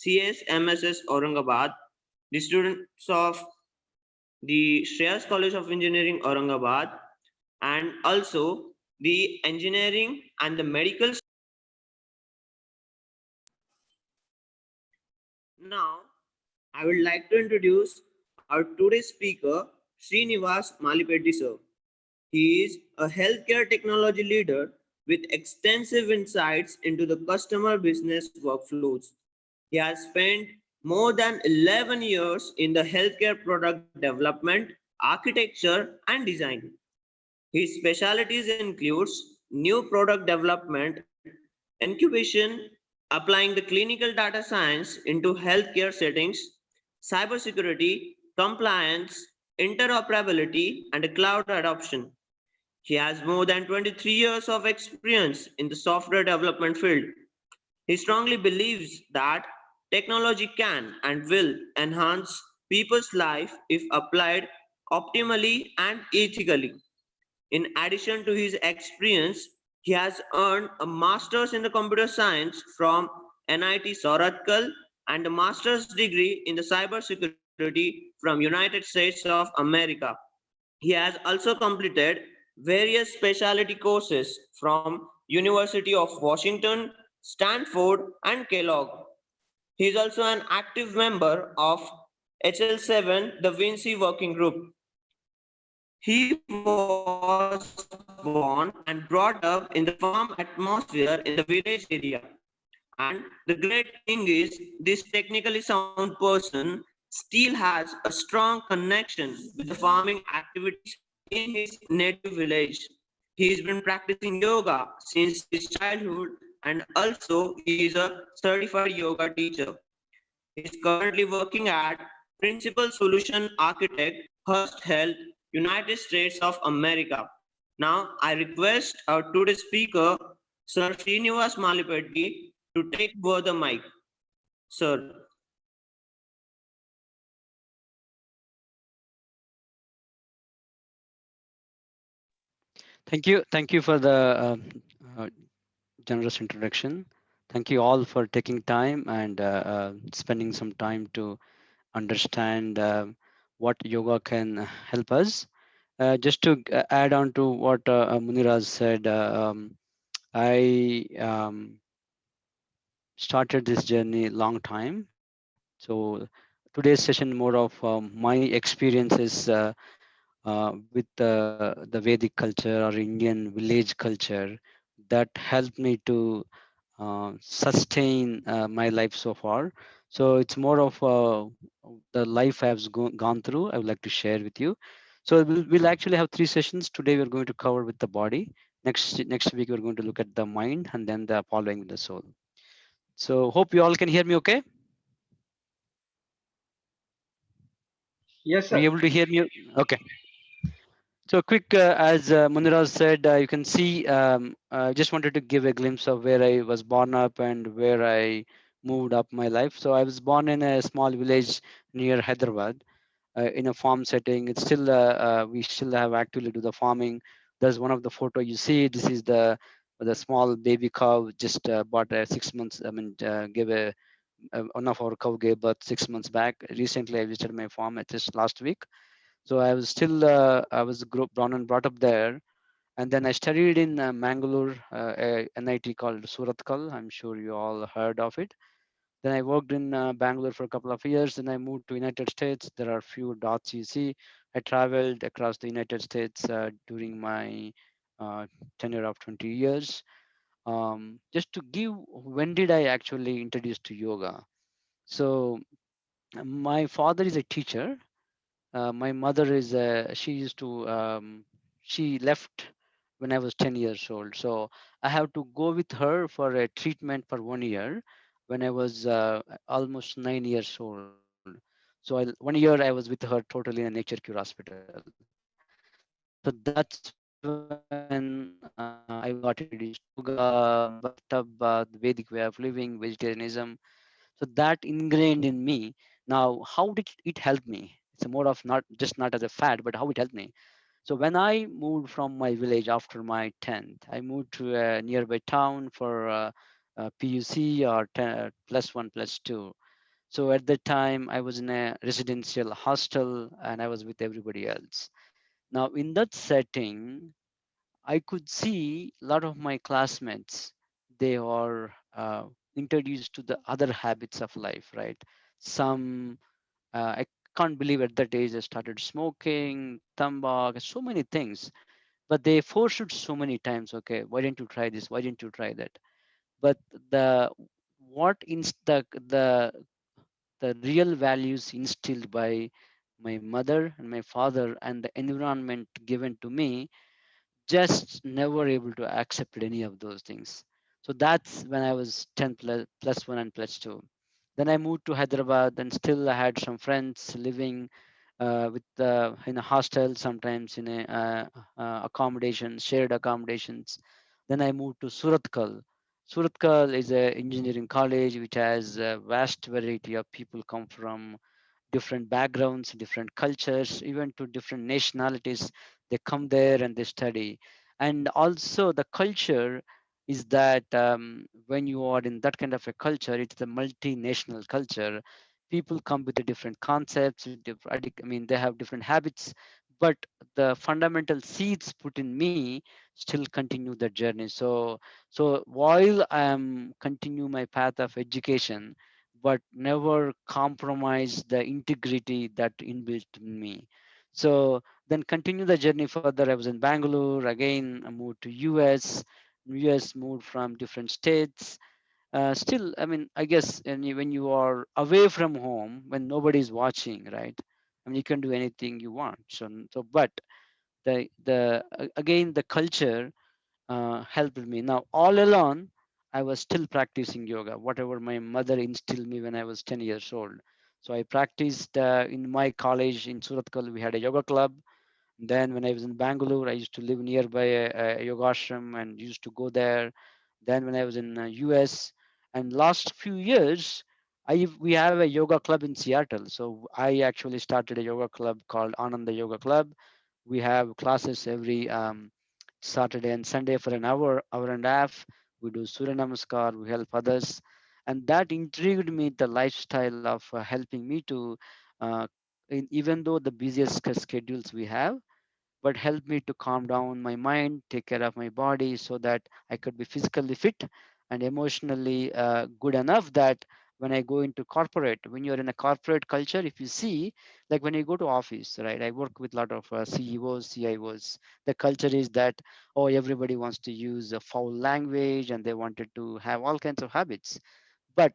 CS MSS Aurangabad, the students of the Shreyas College of Engineering Aurangabad, and also the engineering and the medical. Now, I would like to introduce our today's speaker, Srinivas Malipeddi sir. He is a healthcare technology leader with extensive insights into the customer business workflows. He has spent more than 11 years in the healthcare product development, architecture, and design. His specialties includes new product development, incubation, applying the clinical data science into healthcare settings, cybersecurity, compliance, interoperability, and cloud adoption. He has more than 23 years of experience in the software development field. He strongly believes that technology can and will enhance people's life if applied optimally and ethically. In addition to his experience, he has earned a master's in the computer science from NIT Surathkal and a master's degree in the cybersecurity from United States of America. He has also completed various specialty courses from University of Washington, Stanford, and Kellogg. He is also an active member of HL7, Da Vinci Working Group. He was born and brought up in the farm atmosphere in the village area. And the great thing is, this technically sound person still has a strong connection with the farming activities in his native village. He's been practicing yoga since his childhood and also he is a certified yoga teacher. He is currently working at Principal Solution Architect, Hearst Health, United States of America. Now, I request our today's speaker, Sir Srinivas Malipeddi, to take over the mic. Sir. Thank you. Thank you for the uh, uh, generous introduction. Thank you all for taking time and uh, uh spending some time to understand uh, what yoga can help us. Uh, just to add on to what Muniraj said, um, I um, started this journey long time. So today's session more of um, my experiences uh, uh, with the, the Vedic culture or Indian village culture that helped me to uh, sustain uh, my life so far. So it's more of uh, the life I've go gone through. I would like to share with you. So we'll, we'll actually have three sessions. Today we're going to cover with the body. Next next week we're going to look at the mind and then the following with the soul. So hope you all can hear me okay. Yes, sir. Are you able to hear me? Okay. So quick, uh, as uh, Muniraj said, uh, you can see, um, I just wanted to give a glimpse of where I was born up and where I moved up my life. So I was born in a small village near Hyderabad uh, in a farm setting. It's still, uh, uh, we still have actively do the farming. There's one of the photo you see, this is the the small baby cow just bought a six months, I mean, gave a, one of our cow gave birth six months back. Recently, I visited my farm just last week. So I was still, uh, I was born and brought up there. And then I studied in uh, Mangalore, uh, a NIT called Surathkal. I'm sure you all heard of it. Then I worked in uh, Bangalore for a couple of years. Then I moved to United States. There are a few dots you see. I traveled across the United States uh, during my uh, tenure of 20 years. Um, just to give, when did I actually introduce to yoga? So my father is a teacher uh, my mother is uh, she used to um, she left when I was 10 years old. So I have to go with her for a treatment for one year when I was uh, almost nine years old. So I, one year I was with her totally in a nature cure hospital. So that's when uh, I got introduced to the Vedic way of living, vegetarianism. So that ingrained in me. Now, how did it help me? It's more of not just not as a fad, but how it helped me. So when I moved from my village after my 10th, I moved to a nearby town for uh, uh, PUC or 10, plus one, plus two. So at that time, I was in a residential hostel and I was with everybody else. Now, in that setting, I could see a lot of my classmates, they are uh, introduced to the other habits of life, right? Some, uh, can't believe at that age they started smoking, tambak, so many things, but they forced it so many times. Okay, why didn't you try this? Why didn't you try that? But the what inst the the the real values instilled by my mother and my father and the environment given to me just never able to accept any of those things so that's when i was 10 plus, plus 1 and plus 2 then i moved to hyderabad and still i had some friends living uh, with uh, in a hostel sometimes in a uh, uh, accommodation shared accommodations then i moved to Surathkal Surathkal is a engineering college which has a vast variety of people come from different backgrounds, different cultures, even to different nationalities. They come there and they study. And also, the culture is that um, when you are in that kind of a culture, it's a multinational culture. People come with the different concepts. I mean, they have different habits, but the fundamental seeds put in me still continue the journey. So, so while I am continue my path of education, but never compromise the integrity that inbuilt in me. So then continue the journey further. I was in Bangalore again. I moved to US. US moved from different states. Uh, still, I mean, I guess when you, are away from home, when nobody's watching, right? I mean, you can do anything you want. So, so, but the the again the culture uh, helped me. Now, all alone, I was still practicing yoga, whatever my mother instilled me when I was 10 years old. So I practiced uh, in my college in Surathkal. We had a yoga club. Then when I was in Bangalore, I used to live nearby a, a yoga ashram and used to go there. Then when I was in uh, US, and last few years, I we have a yoga club in Seattle. So I actually started a yoga club called Ananda Yoga Club. We have classes every um, Saturday and Sunday for an hour, hour and a half. We do Surya Namaskar, we help others. And that intrigued me, the lifestyle of uh, helping me to, uh, in, even though the busiest schedules we have, but help me to calm down my mind, take care of my body so that I could be physically fit and emotionally uh, good enough that when I go into corporate, when you're in a corporate culture, if you see, like when you go to office, right? I work with a lot of uh, CEOs, CIOs. The culture is that, oh, everybody wants to use a foul language and they wanted to have all kinds of habits but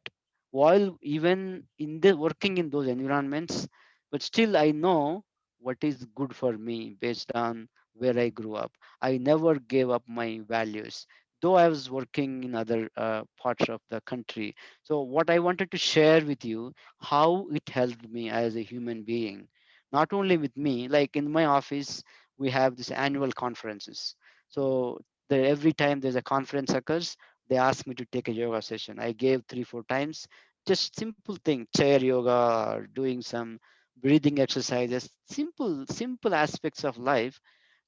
while even in the working in those environments but still i know what is good for me based on where i grew up i never gave up my values though i was working in other uh, parts of the country so what i wanted to share with you how it helped me as a human being not only with me like in my office we have these annual conferences so the, every time there's a conference occurs they ask me to take a yoga session. I gave three, four times. Just simple thing, chair yoga, or doing some breathing exercises, simple, simple aspects of life.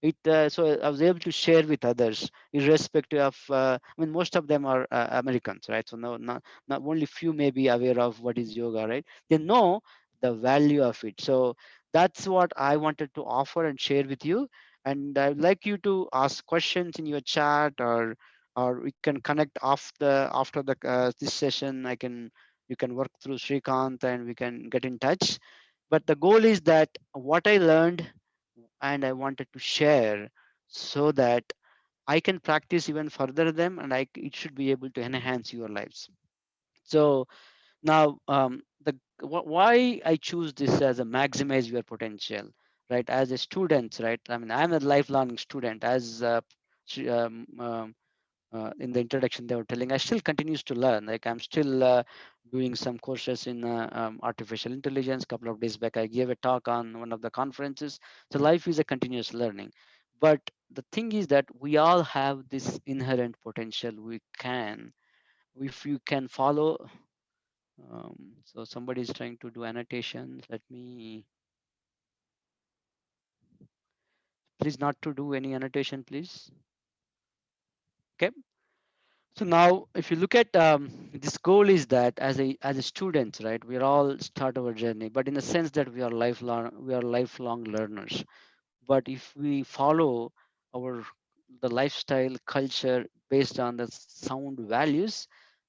It uh, so I was able to share with others, irrespective of. Uh, I mean, most of them are uh, Americans, right? So no, not not only few may be aware of what is yoga, right? They know the value of it. So that's what I wanted to offer and share with you. And I'd like you to ask questions in your chat or or we can connect after after the uh, this session i can you can work through srikanth and we can get in touch but the goal is that what i learned and i wanted to share so that i can practice even further them and i it should be able to enhance your lives. So now um, the wh- why i choose this as a maximize your potential right? As a student right? I mean i'm a lifelong student as uh, um, um, uh, in the introduction they were telling i still continues to learn. Like i'm still uh, doing some courses in uh, um, artificial intelligence. A couple of days back i gave a talk on one of the conferences. So life is a continuous learning. But the thing is that we all have this inherent potential. We can if you can follow um, so somebody is trying to do annotations let me please not to do any annotation please okay So now, if you look at um, this goal, is that as a as a student, right? We are all start our journey, but in the sense that we are lifelong, we are lifelong learners. But if we follow our the lifestyle culture based on the sound values,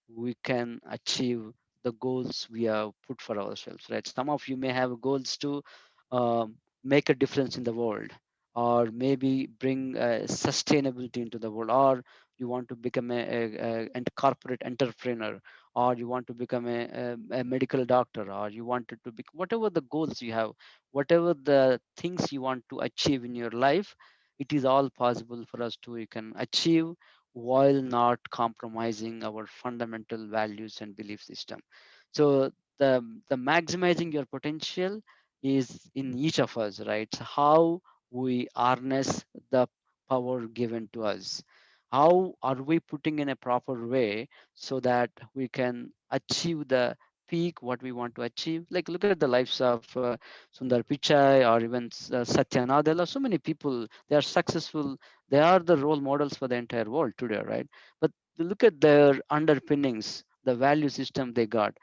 we can achieve the goals we have put for ourselves, right? Some of you may have goals to um, make a difference in the world, or maybe bring uh, sustainability into the world, or you want to become a, a, a corporate entrepreneur or you want to become a, a, medical doctor or you wanted to be whatever the goals you have whatever the things you want to achieve in your life it is all possible for us to you can achieve while not compromising our fundamental values and belief system. So the the maximizing your potential is in each of us right? How we harness the power given to us how are we putting in a proper way so that we can achieve the peak what we want to achieve? Like look at the lives of uh, sundar pichai or even uh, satya nadella. So many people they are successful they are the role models for the entire world today right? But look at their underpinnings the value system they got.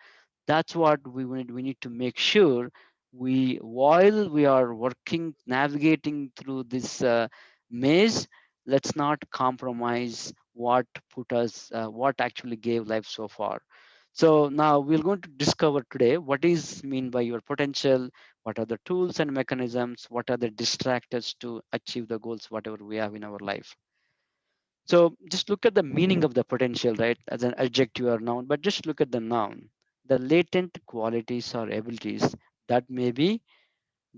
That's what we need we need to make sure we while we are working navigating through this uh, maze let's not compromise what put us uh, what actually gave life so far so now we're going to discover today what is mean by your potential what are the tools and mechanisms what are the distractors to achieve the goals whatever we have in our life so just look at the meaning of the potential, right? As an adjective or noun, but just look at the noun. The latent qualities or abilities that may be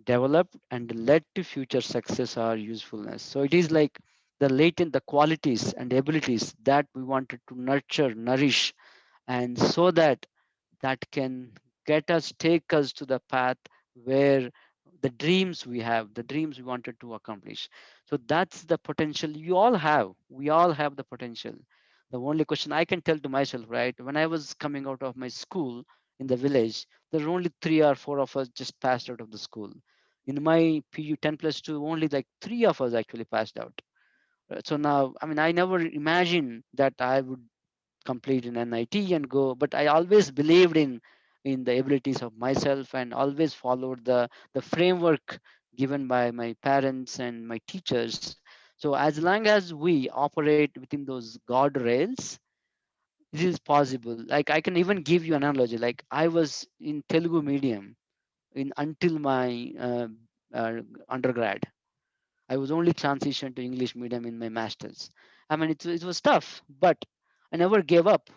developed and led to future success or usefulness. So it is like the latent, the qualities and abilities that we wanted to nurture, nourish, and so that that can get us, take us to the path where the dreams we have, the dreams we wanted to accomplish. So that's the potential you all have. We all have the potential. The only question I can tell to myself, right? When I was coming out of my school in the village, there were only three or four of us just passed out of the school. In my PU 10 plus 2, only like three of us actually passed out. Uh, So now, I mean, I never imagined that I would complete in NIT and go. But I always believed in in the abilities of myself and always followed the the framework given by my parents and my teachers. So as long as we operate within those guardrails, it is possible. Like I can even give you an analogy. Like I was in Telugu medium in until my uh, uh, undergrad I was only transitioned to English medium in my masters. I mean, it, it was tough, but I never gave up.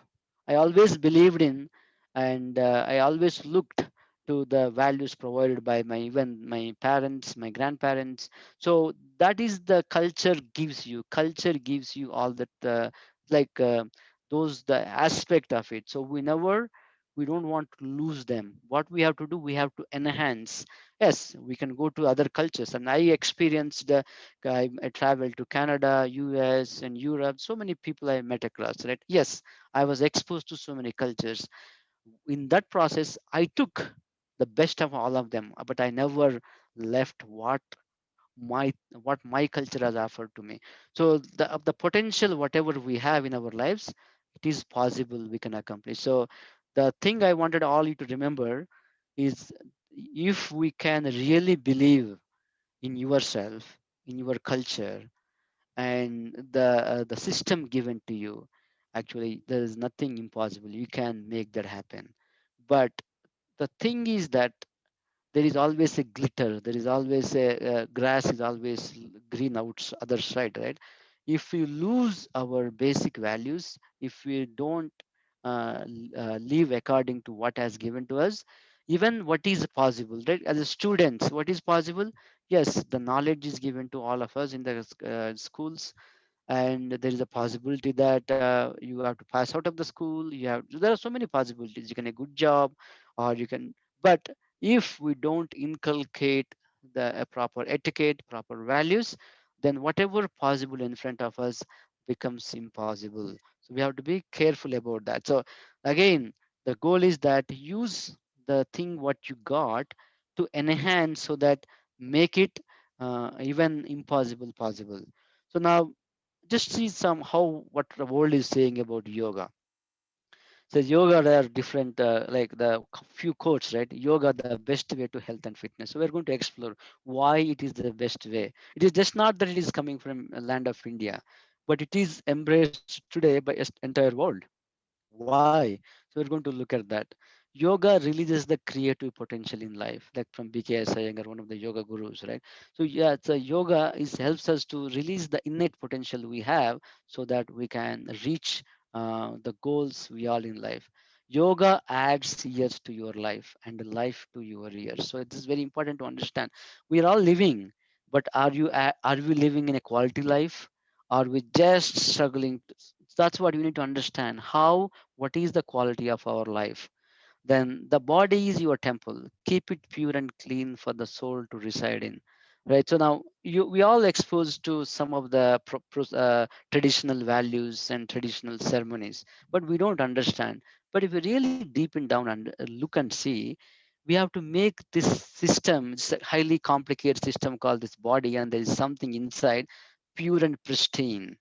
I always believed in, and uh, I always looked to the values provided by my even my parents, my grandparents. So that is the culture gives you. Culture gives you all that, uh, like uh, those the aspect of it. So we never we don't want to lose them. What we have to do, we have to enhance yes we can go to other cultures. And i experienced uh, I, I traveled to canada us and europe. So many people i met across right? Yes i was exposed to so many cultures. In that process i took the best of all of them but i never left what my what my culture has offered to me. So the the potential whatever we have in our lives it is possible we can accomplish. So the thing i wanted all you to remember is if we can really believe in yourself in your culture and the uh, the system given to you actually there is nothing impossible. You can make that happen. But the thing is that there is always a glitter. There is always a uh, grass is always green outs other side right? If we lose our basic values if we don't uh, uh, live according to what has given to us even what is possible right? As a students what is possible? Yes the knowledge is given to all of us in the uh, schools. And there is a possibility that uh, you have to pass out of the school. You have there are so many possibilities. You can a good job or you can but if we don't inculcate the proper etiquette proper values then whatever possible in front of us becomes impossible. So we have to be careful about that. So again the goal is that use the thing what you got to enhance so that make it uh, even impossible possible so now just see some how what the world is saying about yoga. So yoga there are different uh, like the few quotes, right? Yoga the best way to health and fitness. So we're going to explore why it is the best way. It is just not that it is coming from land of India, but it is embraced today by entire world. Why? So we're going to look at that. Yoga releases the creative potential in life, like from BKS Iyengar, one of the yoga gurus, right? So yeah, so yoga is helps us to release the innate potential we have so that we can reach uh, the goals we all in life. Yoga adds years to your life and life to your years. So it is very important to understand. We are all living, but are you are we living in a quality life? Are we just struggling? That's what we need to understand. How what is the quality of our life? Then the body is your temple. Keep it pure and clean for the soul to reside in. Right? So now you we all exposed to some of the uh, traditional values and traditional ceremonies but we don't understand. But if we really deepen down and uh, look and see we have to make this system it's a highly complicated system called this body and there is something inside pure and pristine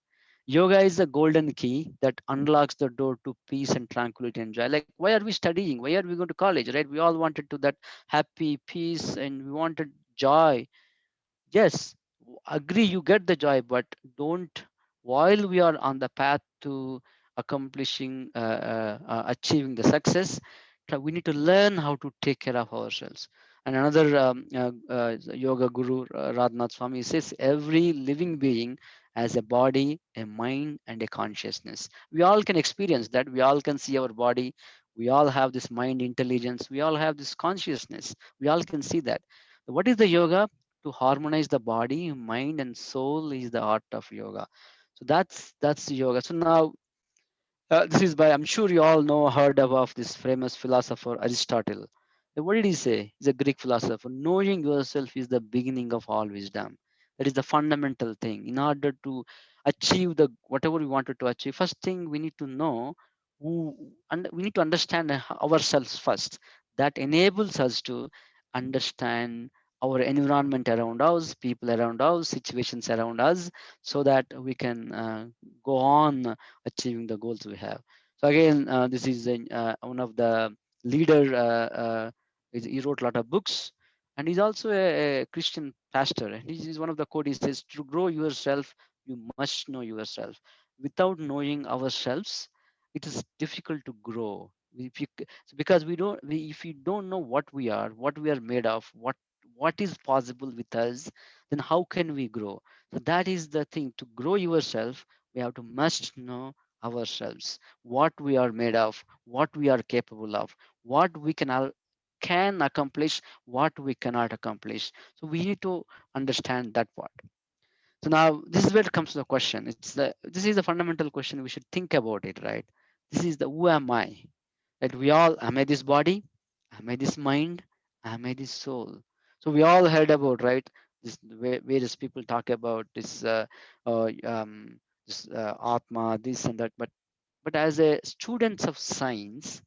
Yoga is the golden key that unlocks the door to peace and tranquility and joy. Like, why are we studying? Why are we going to college? Right? We all wanted to that happy peace and we wanted joy. Yes, agree, you get the joy, but don't, while we are on the path to accomplishing, uh, uh, uh, achieving the success, we need to learn how to take care of ourselves. And another um, uh, uh, yoga guru, uh, Swami, says every living being as a body, a mind, and a consciousness. We all can experience that. We all can see our body. We all have this mind intelligence. We all have this consciousness. We all can see that. What is the yoga? To harmonize the body, mind, and soul is the art of yoga. So that's that's yoga. So now uh, this is by I'm sure you all know heard of this famous philosopher Aristotle. What did he say? He's a Greek philosopher. Knowing yourself is the beginning of all wisdom that is the fundamental thing. In order to achieve the whatever we wanted to achieve first thing we need to know who and we need to understand ourselves first. That enables us to understand our environment around us people around us situations around us so that we can uh, go on achieving the goals we have. So again uh, this is uh, one of the leader uh, uh, he wrote a lot of books and he's also a, a Christian pastor. And he's one of the quote. He says, "To grow yourself, you must know yourself. Without knowing ourselves, it is difficult to grow. If you, because we don't, we, if we don't know what we are, what we are made of, what what is possible with us, then how can we grow? So that is the thing. To grow yourself, we have to must know ourselves, what we are made of, what we are capable of, what we can can accomplish what we cannot accomplish. So we need to understand that part. So now this is where it comes to the question. It's the this is the fundamental question. We should think about it right? This is the who am i? That we all am i this body? Am i this mind? Am i this soul? So we all heard about right this various people talk about this uh, uh, um, this uh, atma this and that. But but as a students of science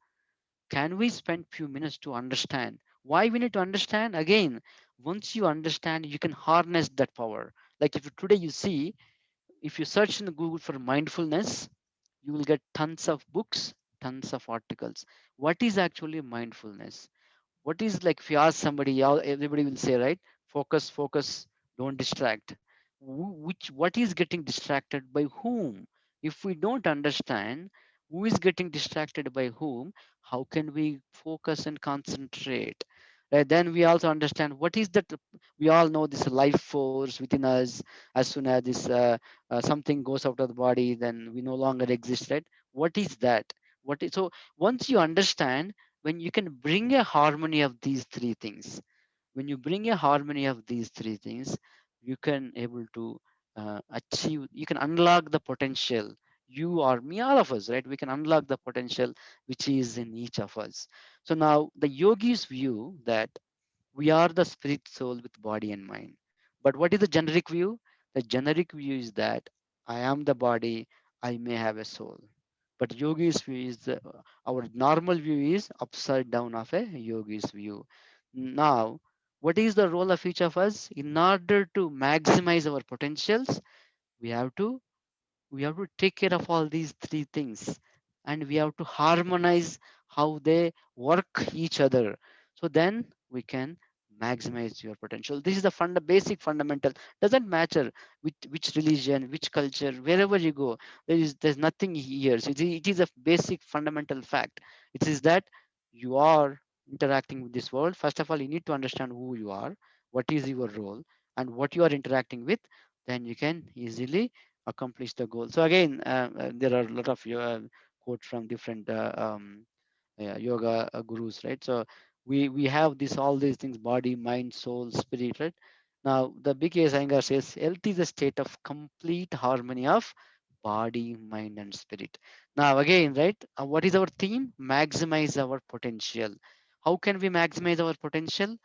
can we spend few minutes to understand? Why we need to understand? Again once you understand you can harness that power. Like if today you see if you search in google for mindfulness you will get tons of books tons of articles. What is actually mindfulness? What is like if you ask somebody everybody will say right focus focus don't distract. Which what is getting distracted by whom? If we don't understand who is getting distracted by whom how can we focus and concentrate? Right then we also understand what is that we all know this life force within us. As soon as this uh, uh, something goes out of the body then we no longer exist right? What is that? What is so once you understand when you can bring a harmony of these three things when you bring a harmony of these three things you can able to uh, achieve you can unlock the potential you or me, all of us, right? We can unlock the potential which is in each of us. So now the yogis view that we are the spirit soul with body and mind. But what is the generic view? The generic view is that I am the body, I may have a soul. But yogis view is the, our normal view is upside down of a yogis view. Now, what is the role of each of us? In order to maximize our potentials, we have to we have to take care of all these three things and we have to harmonize how they work each other. So then we can maximize your potential. This is the fund basic fundamental. Doesn't matter which which religion which culture wherever you go there is there's nothing here. So it is a basic fundamental fact. It is that you are interacting with this world. First of all you need to understand who you are what is your role and what you are interacting with then you can easily accomplish the goal. So again uh, uh, there are a lot of uh, quotes from different uh, um, uh, yoga uh, gurus right? So we we have this all these things body mind soul spirit right? Now the big Iyengar says health is a state of complete harmony of body mind and spirit. Now again right uh, what is our theme? Maximize our potential. How can we maximize our potential?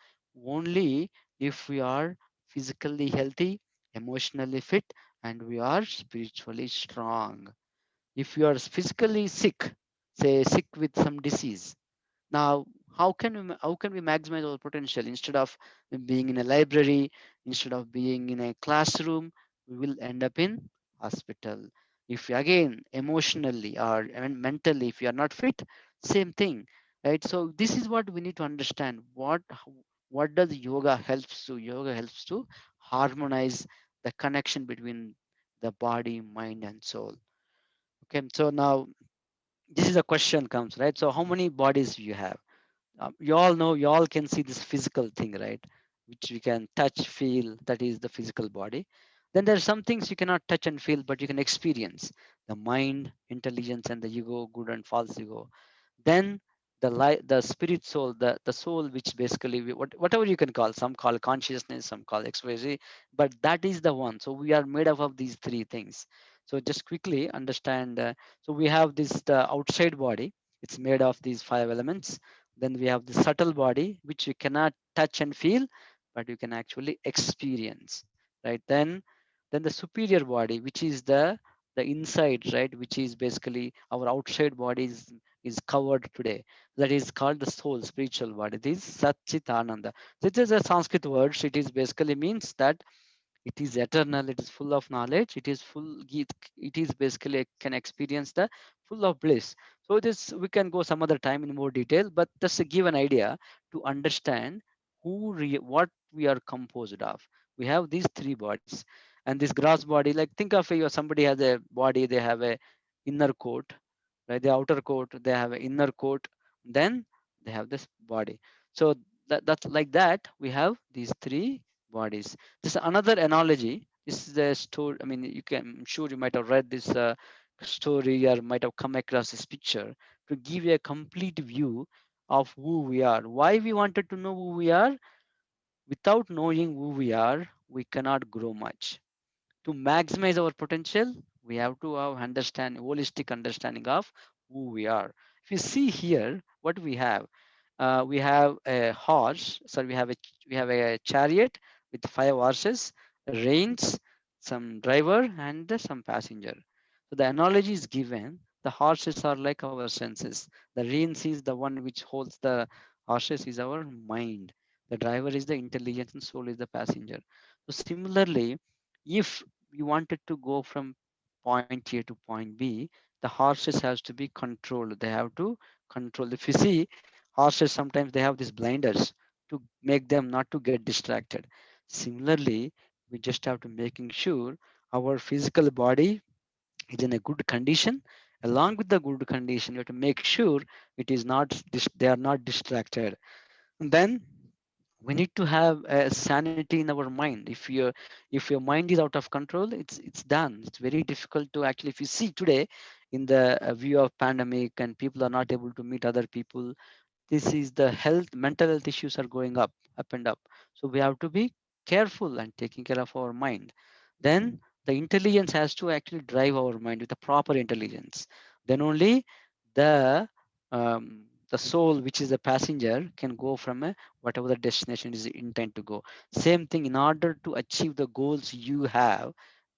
Only if we are physically healthy emotionally fit and we are spiritually strong. If you are physically sick say sick with some disease now how can we how can we maximize our potential? Instead of being in a library instead of being in a classroom we will end up in hospital. If you again emotionally or mentally if you are not fit same thing right? So this is what we need to understand. What what does yoga helps to yoga helps to harmonize the connection between the body mind and soul. Okay so now this is a question comes right? So how many bodies you have? Um, you all know you all can see this physical thing right? Which we can touch feel that is the physical body. Then there are some things you cannot touch and feel but you can experience. The mind intelligence and the ego good and false ego. Then the light the spirit soul the the soul which basically we, what, whatever you can call some call consciousness some call xyz but that is the one. So we are made up of these three things. So just quickly understand uh, so we have this the outside body it's made of these five elements. Then we have the subtle body which you cannot touch and feel but you can actually experience right? Then then the superior body which is the the inside right? Which is basically our outside body is, is covered today. That is called the soul spiritual body this is satchitananda. This is a sanskrit word. It is basically means that it is eternal. It is full of knowledge. It is full it, it is basically can experience the full of bliss. So this we can go some other time in more detail but just to give an idea to understand who what we are composed of. We have these three bodies and this gross body like think of you somebody has a body they have a inner coat right? The outer coat they have an inner coat then they have this body. So that, that's like that we have these three bodies. This is another analogy. This is a story i mean you can i'm sure you might have read this uh, story or might have come across this picture to give you a complete view of who we are. Why we wanted to know who we are? Without knowing who we are we cannot grow much. To maximize our potential we have to have understand holistic understanding of who we are. If you see here what we have uh, we have a horse so we have a we have a chariot with five horses reins some driver and some passenger. So the analogy is given. The horses are like our senses. The reins is the one which holds the horses is our mind. The driver is the intelligence and soul is the passenger. So similarly if you wanted to go from point a to point b the horses has to be controlled. They have to control. If you see horses sometimes they have these blinders to make them not to get distracted. Similarly we just have to making sure our physical body is in a good condition. Along with the good condition you have to make sure it is not they are not distracted. And then we need to have a sanity in our mind. If your if your mind is out of control it's it's done. It's very difficult to actually if you see today in the uh, view of pandemic and people are not able to meet other people this is the health mental health issues are going up up and up. So we have to be careful and taking care of our mind. Then the intelligence has to actually drive our mind with the proper intelligence. Then only the um, the soul which is the passenger can go from a whatever the destination is intent to go same thing in order to achieve the goals you have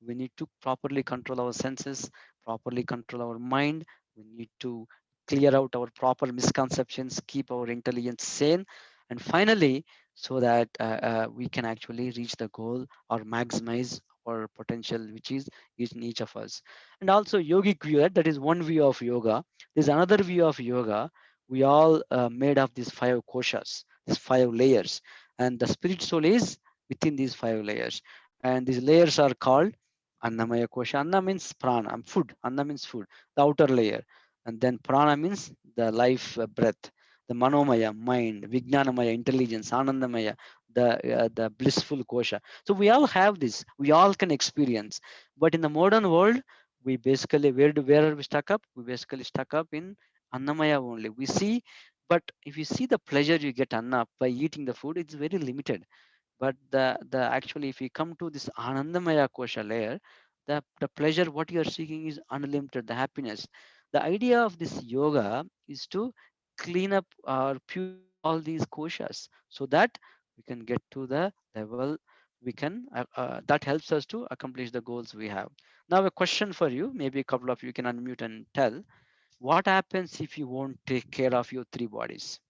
we need to properly control our senses properly control our mind we need to clear out our proper misconceptions keep our intelligence sane and finally so that uh, uh, we can actually reach the goal or maximize our potential which is in each of us. And also yogic view, that is one view of yoga. There's another view of yoga. We all uh, made of these five koshas, these five layers, and the spirit soul is within these five layers. And these layers are called Annamaya kosha. Anna means prana, food. Anna means food, the outer layer. And then prana means the life uh, breath the manomaya mind vijnanamaya intelligence anandamaya the uh, the blissful kosha so we all have this we all can experience but in the modern world we basically where do where are we stuck up we basically stuck up in annamaya only. We see but if you see the pleasure you get anna by eating the food it's very limited. But the the actually if you come to this anandamaya kosha layer the the pleasure what you are seeking is unlimited the happiness. The idea of this yoga is to clean up or pure all these koshas so that we can get to the level we can uh, uh, that helps us to accomplish the goals we have. Now a question for you. Maybe a couple of you can unmute and tell what happens if you won't take care of your three bodies?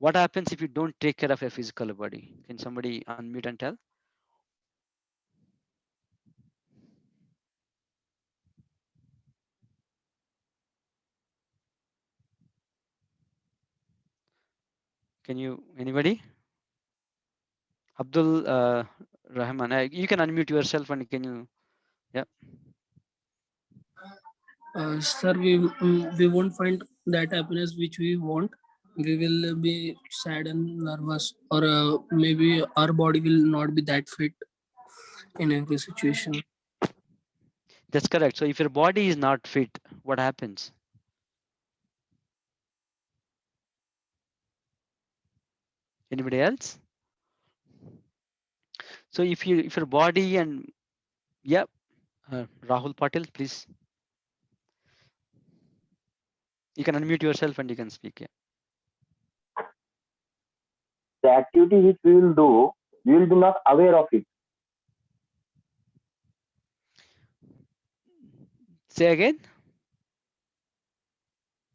What happens if you don't take care of your physical body? Can somebody unmute and tell? Can you anybody? Abdul uh, rahman uh, you can unmute yourself and can you yeah uh, sir we mm, we won't find that happiness which we want. We will be sad and nervous or uh, maybe our body will not be that fit in every situation. That's correct. So if your body is not fit what happens? Anybody else? So if you if your body and yeah uh, rahul patil please you can unmute yourself and you can speak yeah the activity which we will do, we will be not aware of it. say again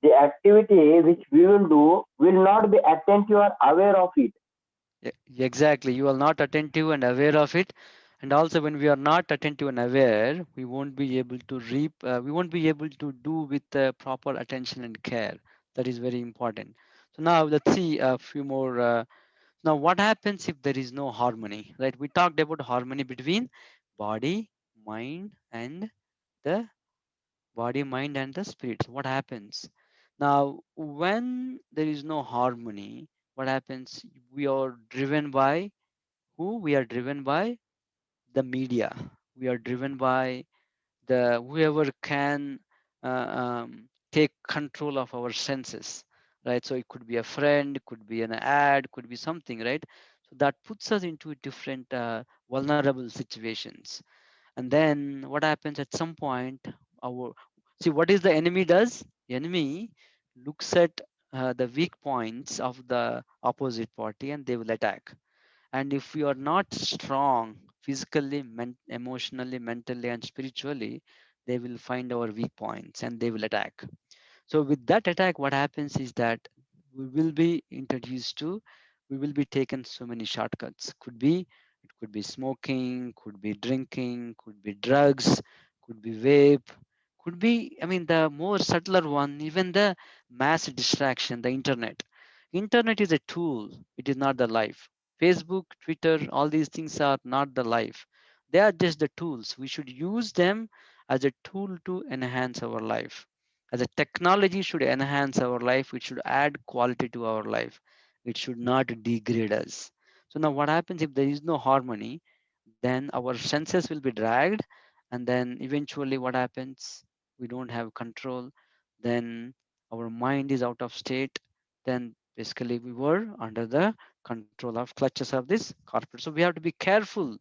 The activity which we will do will not be attentive or aware of it. Exactly you are not attentive and aware of it and also when we are not attentive and aware we won't be able to reap uh, we won't be able to do with uh, proper attention and care. That is very important. So now let's see a few more uh, now what happens if there is no harmony right? We talked about harmony between body mind and the body mind and the spirit. What happens? Now when there is no harmony what happens? We are driven by who? We are driven by the media. We are driven by the whoever can uh, um, take control of our senses right? So it could be a friend could be an ad could be something right? So that puts us into different uh, vulnerable situations. And then what happens at some point our see what is the enemy does? The enemy looks at uh, the weak points of the opposite party and they will attack. And if we are not strong physically men- emotionally mentally and spiritually they will find our weak points and they will attack. So with that attack what happens is that we will be introduced to we will be taken so many shortcuts. Could be it could be smoking could be drinking could be drugs could be vape could be i mean the more subtler one even the mass distraction the internet. Internet is a tool it is not the life facebook twitter all these things are not the life. They are just the tools. We should use them as a tool to enhance our life. As a technology should enhance our life it should add quality to our life. It should not degrade us. So now what happens if there is no harmony? Then our senses will be dragged and then eventually what happens? We don't have control. Then our mind is out of state. Then basically we were under the control of clutches of this corporate. So we have to be careful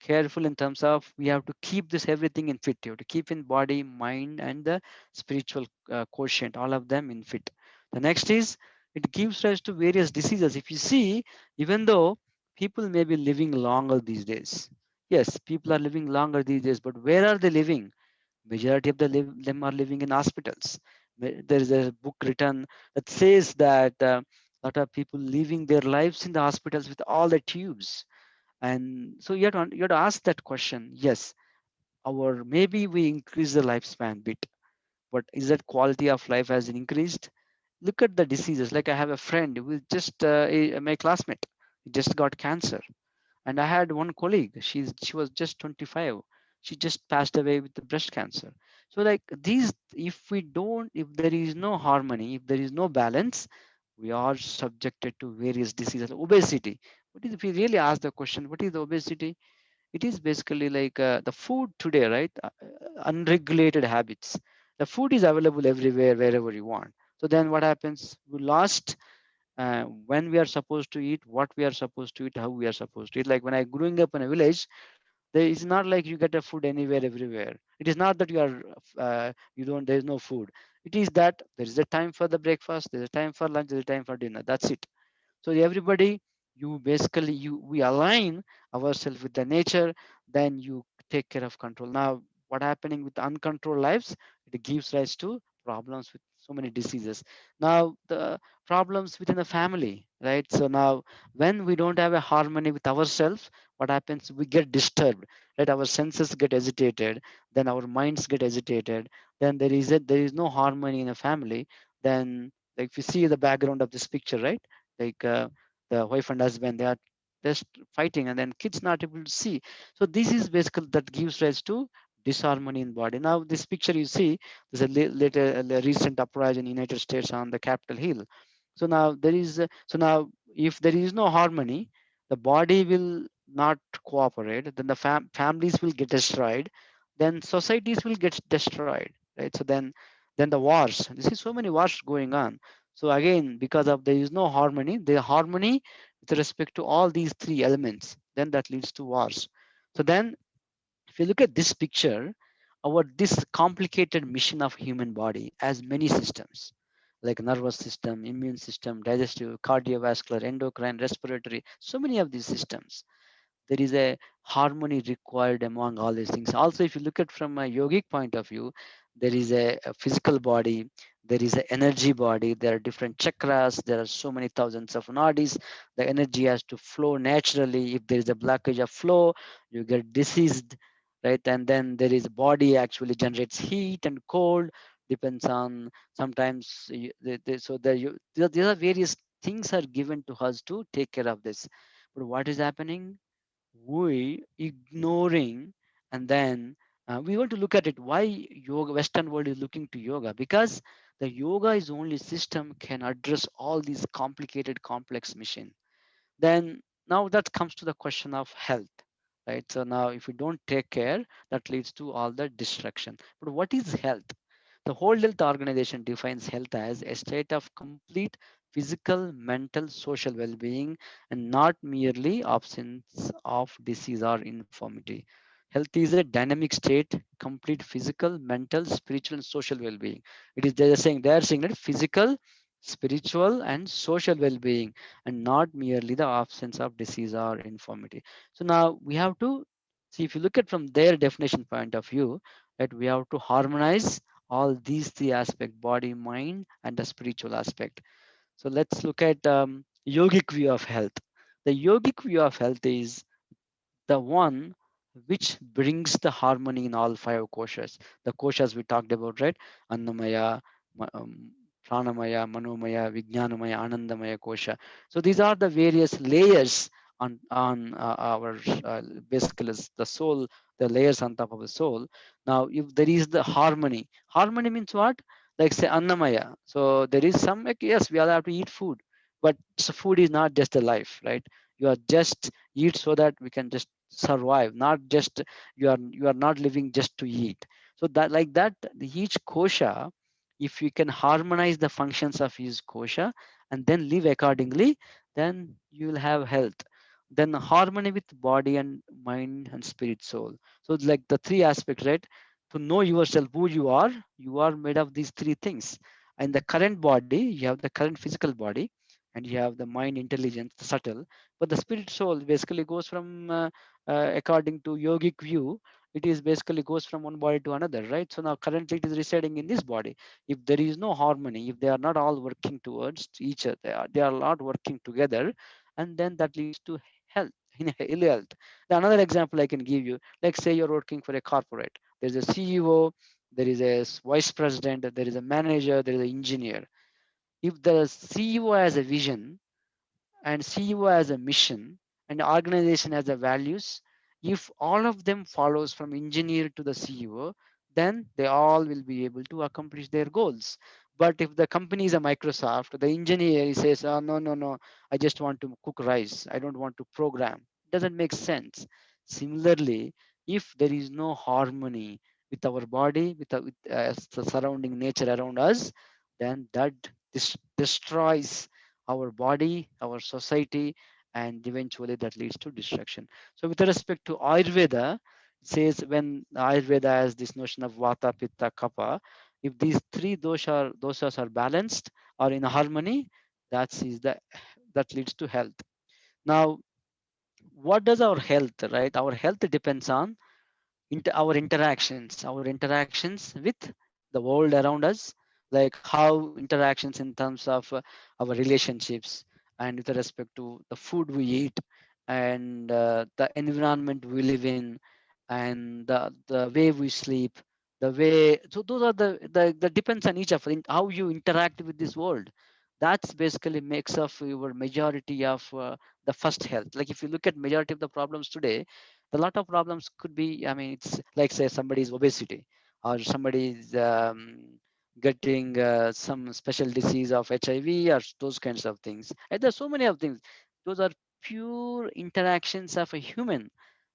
careful in terms of we have to keep this everything in fit you have to keep in body mind and the spiritual uh, quotient all of them in fit. The next is it gives rise to various diseases. If you see even though people may be living longer these days yes people are living longer these days but where are they living? Majority of the them are living in hospitals. There is a book written that says that uh, lot of people living their lives in the hospitals with all the tubes And so you have to, you have to ask that question. Yes, our maybe we increase the lifespan bit, but is that quality of life has increased? Look at the diseases. Like I have a friend who is just uh, a, my classmate, he just got cancer, and I had one colleague. She's she was just 25. She just passed away with the breast cancer. So like these, if we don't, if there is no harmony, if there is no balance, we are subjected to various diseases. Obesity. What is if we really ask the question, what is the obesity? It is basically like uh, the food today, right? Uh, unregulated habits. The food is available everywhere, wherever you want. So then what happens? We lost uh, when we are supposed to eat, what we are supposed to eat, how we are supposed to eat. Like when I growing up in a village, there is not like you get a food anywhere, everywhere. It is not that you are uh, you don't there is no food. It is that there is a time for the breakfast, there's a time for lunch, there's a time for dinner. That's it. So everybody, you basically you we align ourselves with the nature, then you take care of control. Now, what happening with uncontrolled lives? It gives rise to problems with so many diseases. Now, the problems within the family, right? So now, when we don't have a harmony with ourselves, what happens? We get disturbed, right? Our senses get agitated, then our minds get agitated. Then there is a, there is no harmony in a family. Then, like if you see the background of this picture, right? Like uh, the wife and husband, they are just fighting, and then kids not able to see. So this is basically that gives rise to disharmony in body. Now, this picture you see, there's a a recent uprising in United States on the Capitol Hill. So now there is, so now if there is no harmony, the body will not cooperate, then the fam families will get destroyed, then societies will get destroyed, right? So then, then the wars, you see so many wars going on. So again, because of there is no harmony, the harmony with respect to all these three elements, then that leads to wars. So then if you look at this picture, our this complicated mission of human body as many systems like nervous system, immune system, digestive, cardiovascular, endocrine, respiratory, so many of these systems. There is a harmony required among all these things. Also, if you look at from a yogic point of view, there is a, a physical body, there is an energy body, there are different chakras, there are so many thousands of nadis. The energy has to flow naturally. If there is a blockage of flow, you get diseased right? And then there is body actually generates heat and cold, depends on sometimes. You, they, they, so there you there are various things are given to us to take care of this. But what is happening? We ignoring and then uh, we want to look at it. Why yoga? Western world is looking to yoga because the yoga is only system can address all these complicated, complex mission. Then now that comes to the question of health right? So now if we don't take care, that leads to all the destruction. But what is health? The World Health Organization defines health as a state of complete physical, mental, social well-being, and not merely absence of disease or infirmity. Health is a dynamic state, complete physical, mental, spiritual, and social well-being. It is they're saying they're saying that physical, spiritual and social well-being and not merely the absence of disease or infirmity. So now we have to see if you look at from their definition point of view that we have to harmonize all these three aspects body mind and the spiritual aspect. So let's look at um, yogic view of health. The yogic view of health is the one which brings the harmony in all five koshas. The koshas we talked about right? Annamaya um, pranamaya, manomaya, vijnanamaya, anandamaya kosha. So these are the various layers on on uh, our uh, basically the soul, the layers on top of the soul. Now, if there is the harmony, harmony means what? Like say annamaya. So there is some like, yes, we all have to eat food, but food is not just a life, right? You are just eat so that we can just survive, not just you are you are not living just to eat. So that like that, each kosha if you can harmonize the functions of his kosha and then live accordingly, then you will have health. Then harmony with body and mind and spirit soul. So like the three aspects, right? To know yourself, who you are, you are made of these three things. And the current body, you have the current physical body, and you have the mind intelligence, subtle. But the spirit soul basically goes from, uh, uh, according to yogic view, it is basically goes from one body to another, right? So now currently it is residing in this body. If there is no harmony, if they are not all working towards each other, they are, not working together, and then that leads to health, in ill health. Another example I can give you, like say you're working for a corporate. There's a CEO, there is a vice president, there is a manager, there is an engineer. If the CEO has a vision and CEO has a mission and organization has the values, if all of them follows from engineer to the CEO, then they all will be able to accomplish their goals. But if the company is a Microsoft, the engineer says, oh, no, no, no, I just want to cook rice. I don't want to program. It doesn't make sense. Similarly, if there is no harmony with our body, with, the, with uh, the surrounding nature around us, then that destroys our body, our society, and eventually that leads to destruction. So with respect to Ayurveda, says when Ayurveda has this notion of Vata, Pitta, Kapha, if these three dosha, doshas are balanced or in harmony, that is the that leads to health. Now, what does our health, right? Our health depends on inter, our interactions, our interactions with the world around us, like how interactions in terms of uh, our relationships and with respect to the food we eat and uh, the environment we live in and the, the way we sleep the way so those are the the, the depends on each of how you interact with this world. That's basically makes up your majority of uh, the first health. Like if you look at majority of the problems today a lot of problems could be i mean it's like say somebody's obesity or somebody's um, getting uh, some special disease of hiv or those kinds of things and there's so many of things those are pure interactions of a human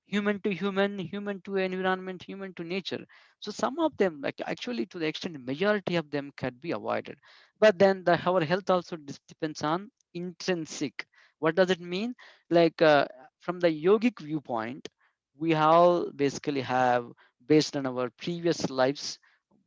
human to human, human to environment, human to nature. So some of them, like actually to the extent majority of them can be avoided. But then the our health also depends on intrinsic. What does it mean? Like uh, from the yogic viewpoint, we all basically have based on our previous lives,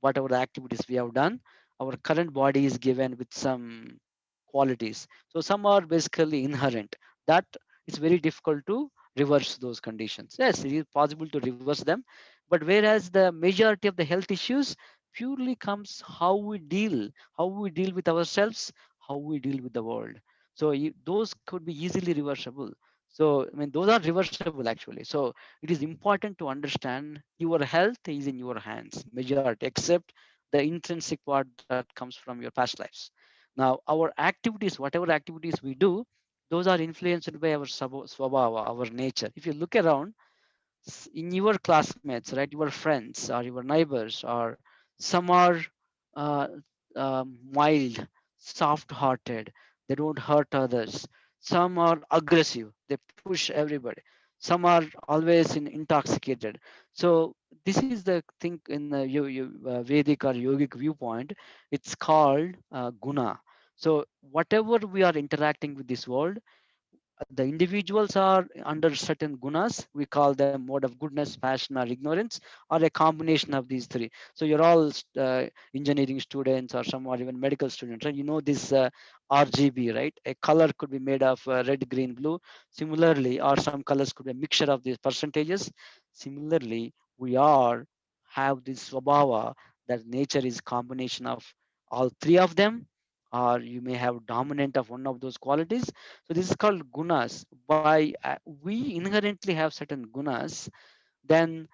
whatever activities we have done, our current body is given with some qualities. So some are basically inherent. That is very difficult to reverse those conditions. Yes, it is possible to reverse them, but whereas the majority of the health issues purely comes how we deal, how we deal with ourselves, how we deal with the world. So those could be easily reversible. So I mean, those are reversible actually. So it is important to understand your health is in your hands, majority, except the intrinsic part that comes from your past lives. Now, our activities, whatever activities we do, those are influenced by our swabhava, our nature. If you look around in your classmates, right, your friends or your neighbors, or some are uh, uh, mild, soft-hearted, they don't hurt others. Some are aggressive, they push everybody. Some are always in intoxicated. So this is the thing in the uh, Vedic or yogic viewpoint. It's called uh, guna so whatever we are interacting with this world, the individuals are under certain gunas. We call them mode of goodness, passion, or ignorance, or a combination of these three. So you're all uh, engineering students, or some are even medical students, right? You know this uh, RGB, right? A color could be made of uh, red, green, blue. Similarly, or some colors could be a mixture of these percentages. Similarly, we are have this swabhava that nature is combination of all three of them or you may have dominant of one of those qualities. So this is called gunas. By uh, we inherently have certain gunas, then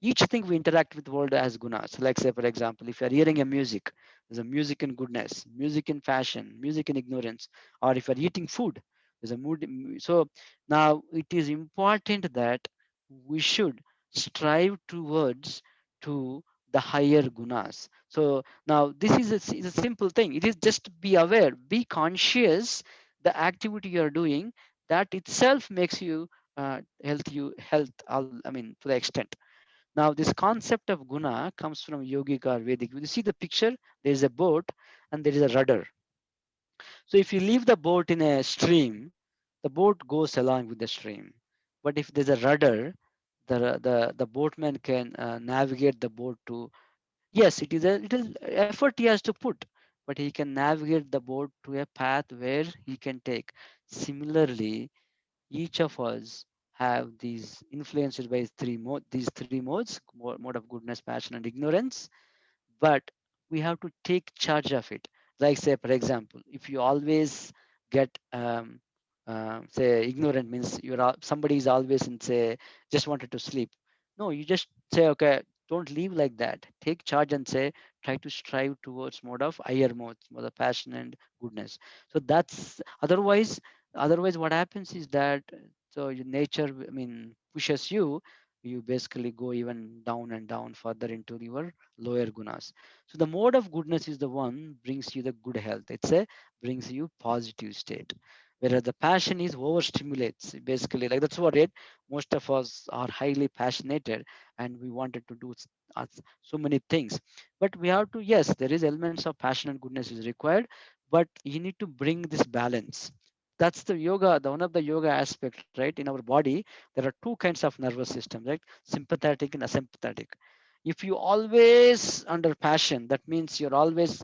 each thing we interact with the world as gunas. Like say, for example, if you're hearing a music, there's a music in goodness, music in fashion, music in ignorance, or if you're eating food, there's a mood. So now it is important that we should strive towards to the higher gunas. So now this is a, is a simple thing. It is just be aware, be conscious the activity you're doing that itself makes you uh, health you health i mean to the extent now this concept of guna comes from yogic or vedic you see the picture there's a boat and there is a rudder so if you leave the boat in a stream the boat goes along with the stream but if there's a rudder the the the boatman can uh, navigate the boat to yes it is a little effort he has to put but he can navigate the boat to a path where he can take. Similarly each of us have these influenced by three mode these three modes mode of goodness passion and ignorance but we have to take charge of it. Like say for example if you always get um, uh, say ignorant means you're somebody is always in say just wanted to sleep. No you just say okay don't leave like that. Take charge and say try to strive towards mode of higher mode mode of passion and goodness. So that's otherwise otherwise what happens is that so your nature i mean pushes you you basically go even down and down further into your lower gunas. So the mode of goodness is the one brings you the good health. It's a brings you positive state whereas the passion is overstimulates basically like that's what it most of us are highly passionate and we wanted to do so many things. But we have to yes there is elements of passion and goodness is required but you need to bring this balance. That's the yoga the one of the yoga aspect right in our body there are two kinds of nervous system right sympathetic and asympathetic. If you always under passion that means you're always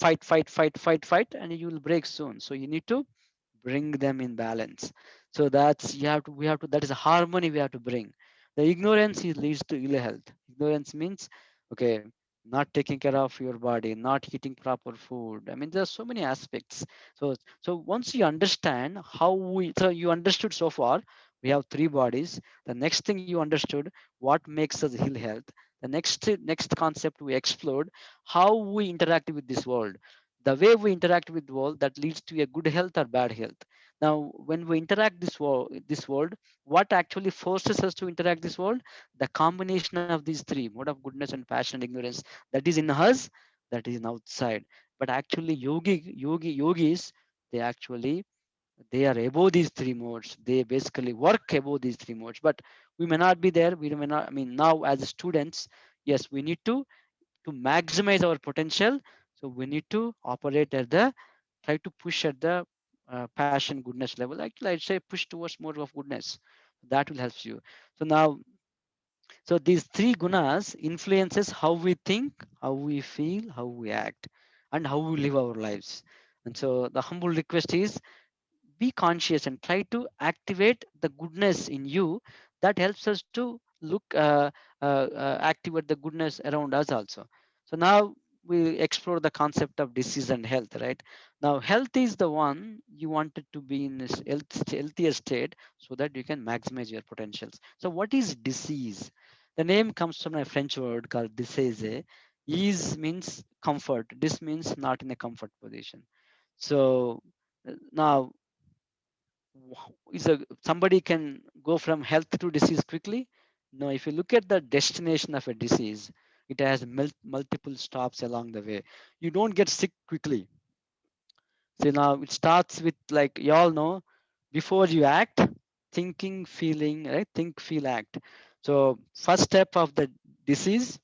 fight fight fight fight fight and you will break soon. So you need to bring them in balance. So that's you have to we have to that is a harmony we have to bring. The ignorance leads to ill health. Ignorance means okay not taking care of your body not eating proper food. I mean there's so many aspects. So so once you understand how we so you understood so far we have three bodies. The next thing you understood what makes us ill health. The next next concept we explored how we interact with this world the way we interact with the world that leads to a good health or bad health. Now when we interact this world this world what actually forces us to interact this world? The combination of these three mode of goodness and passion and ignorance that is in us that is in outside. But actually yogi yogi yogis they actually they are above these three modes. They basically work above these three modes. But we may not be there. We may not i mean now as students yes we need to to maximize our potential so we need to operate at the try to push at the uh, passion goodness level. Actually i'd say push towards more of goodness. That will help you. So now so these three gunas influences how we think how we feel how we act and how we live our lives. And so the humble request is be conscious and try to activate the goodness in you that helps us to look uh, uh, uh, activate the goodness around us also. So now we explore the concept of disease and health right? Now health is the one you wanted to be in this health, healthier state so that you can maximize your potentials. So what is disease? The name comes from a french word called disease. Ease means comfort. This means not in a comfort position. So now is a somebody can go from health to disease quickly? No if you look at the destination of a disease it has mul- multiple stops along the way. You don't get sick quickly. So now it starts with like you all know before you act thinking feeling right? Think feel act. So first step of the disease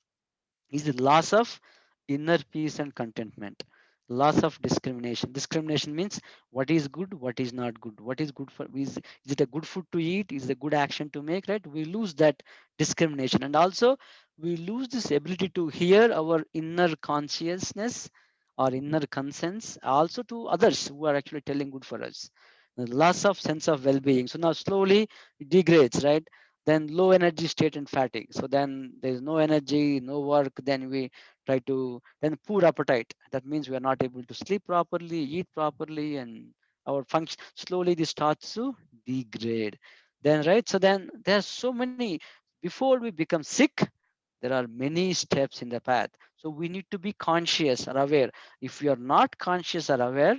is the loss of inner peace and contentment loss of discrimination. Discrimination means what is good what is not good. What is good for is, is it a good food to eat? Is it a good action to make right? We lose that discrimination. And also we lose this ability to hear our inner consciousness or inner conscience also to others who are actually telling good for us. The loss of sense of well-being. So now slowly it degrades right then low energy state and fatigue. So then there's no energy no work then we try to then poor appetite. That means we are not able to sleep properly eat properly and our function slowly this starts to degrade. Then right? So then there's so many before we become sick there are many steps in the path. So we need to be conscious or aware. If we are not conscious or aware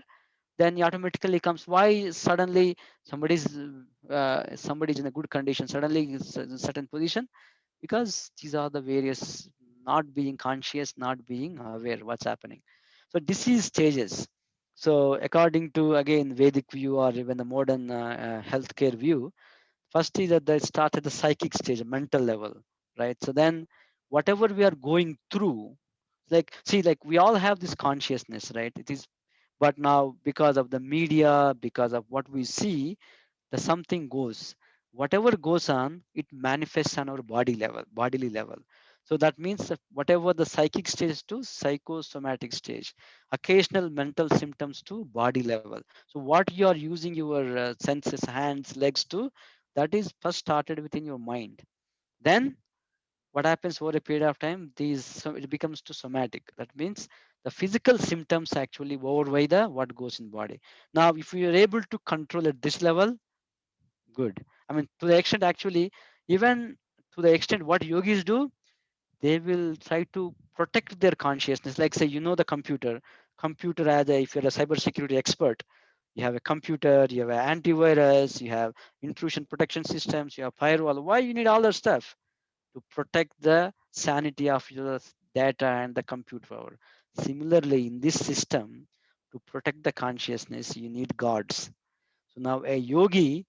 then automatically comes why suddenly somebody's uh, somebody's in a good condition suddenly in a certain position? Because these are the various not being conscious not being aware what's happening. So disease stages. So according to again vedic view or even the modern uh, uh, healthcare view first is that they start at the psychic stage mental level right? So then whatever we are going through like see like we all have this consciousness right? It is but now because of the media because of what we see the something goes. Whatever goes on it manifests on our body level bodily level. So that means that whatever the psychic stage to psychosomatic stage occasional mental symptoms to body level. So what you are using your uh, senses hands legs to that is first started within your mind. Then what happens over a period of time these so it becomes to somatic. That means the physical symptoms actually overweigh the what goes in body. Now, if you are able to control at this level, good. I mean, to the extent actually, even to the extent what yogis do, they will try to protect their consciousness. Like say, you know, the computer, computer as a, if you're a cybersecurity expert, you have a computer, you have an antivirus, you have intrusion protection systems, you have firewall. Why you need all that stuff? To protect the sanity of your data and the compute power. Similarly, in this system, to protect the consciousness, you need gods. So now a yogi,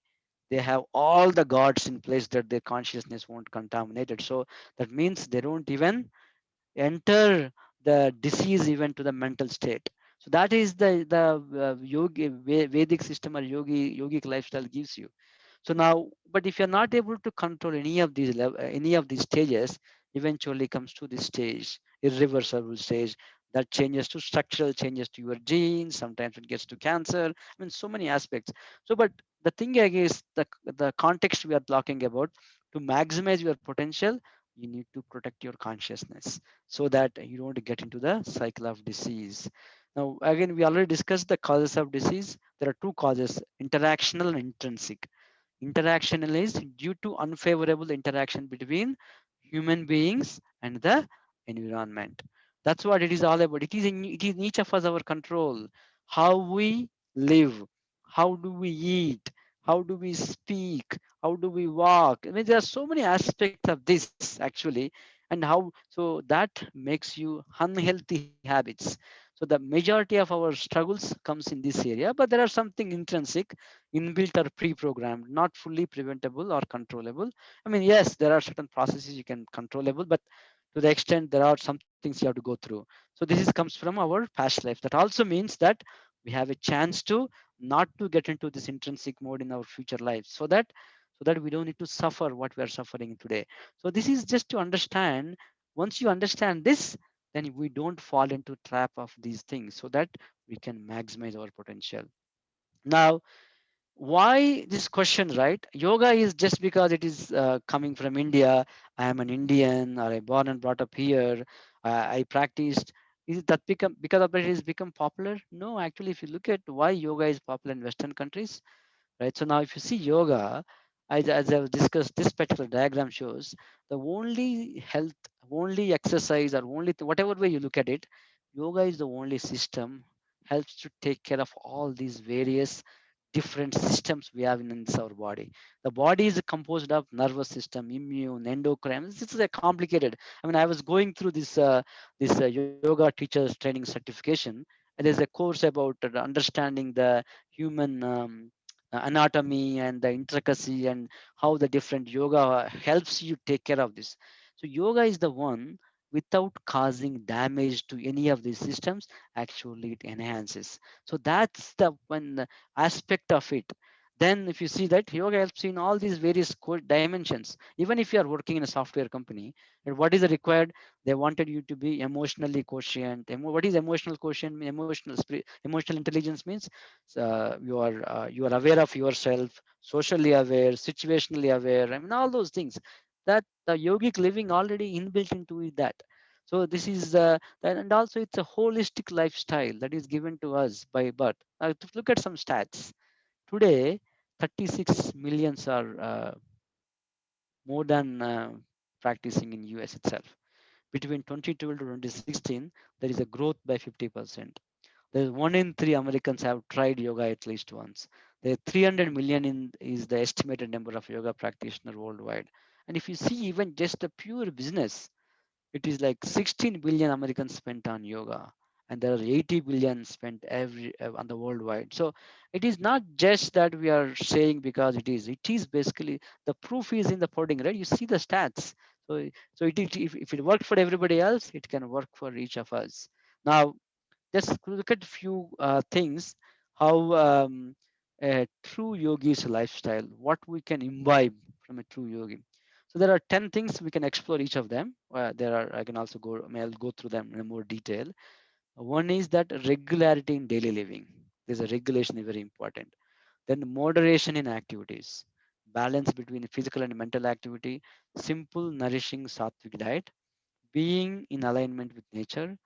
they have all the gods in place that their consciousness won't contaminate it. So that means they don't even enter the disease even to the mental state. So that is the the uh, yogi Vedic system or yogi yogic lifestyle gives you. So now, but if you're not able to control any of these any of these stages, eventually comes to this stage, irreversible stage that changes to structural changes to your genes. Sometimes it gets to cancer. I mean, so many aspects. So, but the thing again is the the context we are talking about to maximize your potential you need to protect your consciousness so that you don't get into the cycle of disease now again we already discussed the causes of disease there are two causes interactional and intrinsic interactional is due to unfavorable interaction between human beings and the environment that's what it is all about. It is in it is in each of us our control. How we live how do we eat how do we speak how do we walk. I mean there are so many aspects of this actually and how so that makes you unhealthy habits. So the majority of our struggles comes in this area but there are something intrinsic inbuilt or pre-programmed not fully preventable or controllable. I mean yes there are certain processes you can controllable but to the extent there are some things you have to go through. So this is comes from our past life. That also means that we have a chance to not to get into this intrinsic mode in our future lives so that so that we don't need to suffer what we are suffering today. So this is just to understand once you understand this then we don't fall into trap of these things so that we can maximize our potential. Now why this question right? Yoga is just because it is uh, coming from india. I am an indian or i born and brought up here. Uh, i practiced. Is that become because of it is become popular? No actually if you look at why yoga is popular in western countries right? So now if you see yoga as, as i've discussed this particular diagram shows the only health only exercise or only whatever way you look at it yoga is the only system helps to take care of all these various different systems we have in our body. The body is composed of nervous system, immune, endocrine. This is a complicated. I mean, I was going through this uh, this uh, yoga teachers training certification, and there's a course about understanding the human um, anatomy and the intricacy and how the different yoga helps you take care of this. So yoga is the one without causing damage to any of these systems actually it enhances. So that's the one aspect of it. Then if you see that yoga helps you in all these various dimensions. Even if you are working in a software company what is required they wanted you to be emotionally quotient. What is emotional quotient? Emotional emotional intelligence means uh, you are uh, you are aware of yourself socially aware situationally aware i mean all those things that the yogic living already inbuilt into that. So this is uh, and also it's a holistic lifestyle that is given to us by birth. Now to look at some stats. Today 36 millions are uh, more than uh, practicing in us itself. Between 2012 to 2016 there is a growth by 50 percent. There's one in three americans have tried yoga at least once. There 300 million in is the estimated number of yoga practitioners worldwide and if you see even just the pure business, it is like 16 billion Americans spent on yoga and there are 80 billion spent every uh, on the worldwide. So it is not just that we are saying because it is it is basically the proof is in the pudding right? You see the stats. So so it, if, if it worked for everybody else it can work for each of us. Now just look at a few uh, things how um, a true yogi's lifestyle what we can imbibe from a true yogi so there are 10 things we can explore each of them. Uh, there are, I can also go, I'll go through them in more detail. One is that regularity in daily living. There's a regulation is very important. Then moderation in activities, balance between physical and mental activity, simple, nourishing sattvic diet, being in alignment with nature,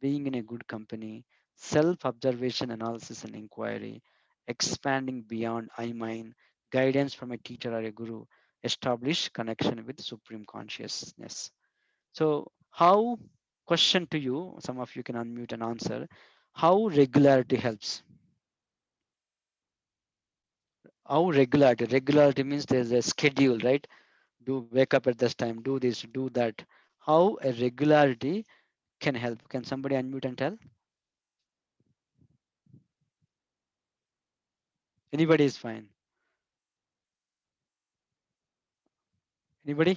being in a good company self-observation analysis and inquiry expanding beyond i mind guidance from a teacher or a guru establish connection with supreme consciousness. So how question to you some of you can unmute and answer how regularity helps? How regularity regularity means there's a schedule right? Do wake up at this time do this do that. How a regularity can help? Can somebody unmute and tell? Anybody is fine anybody?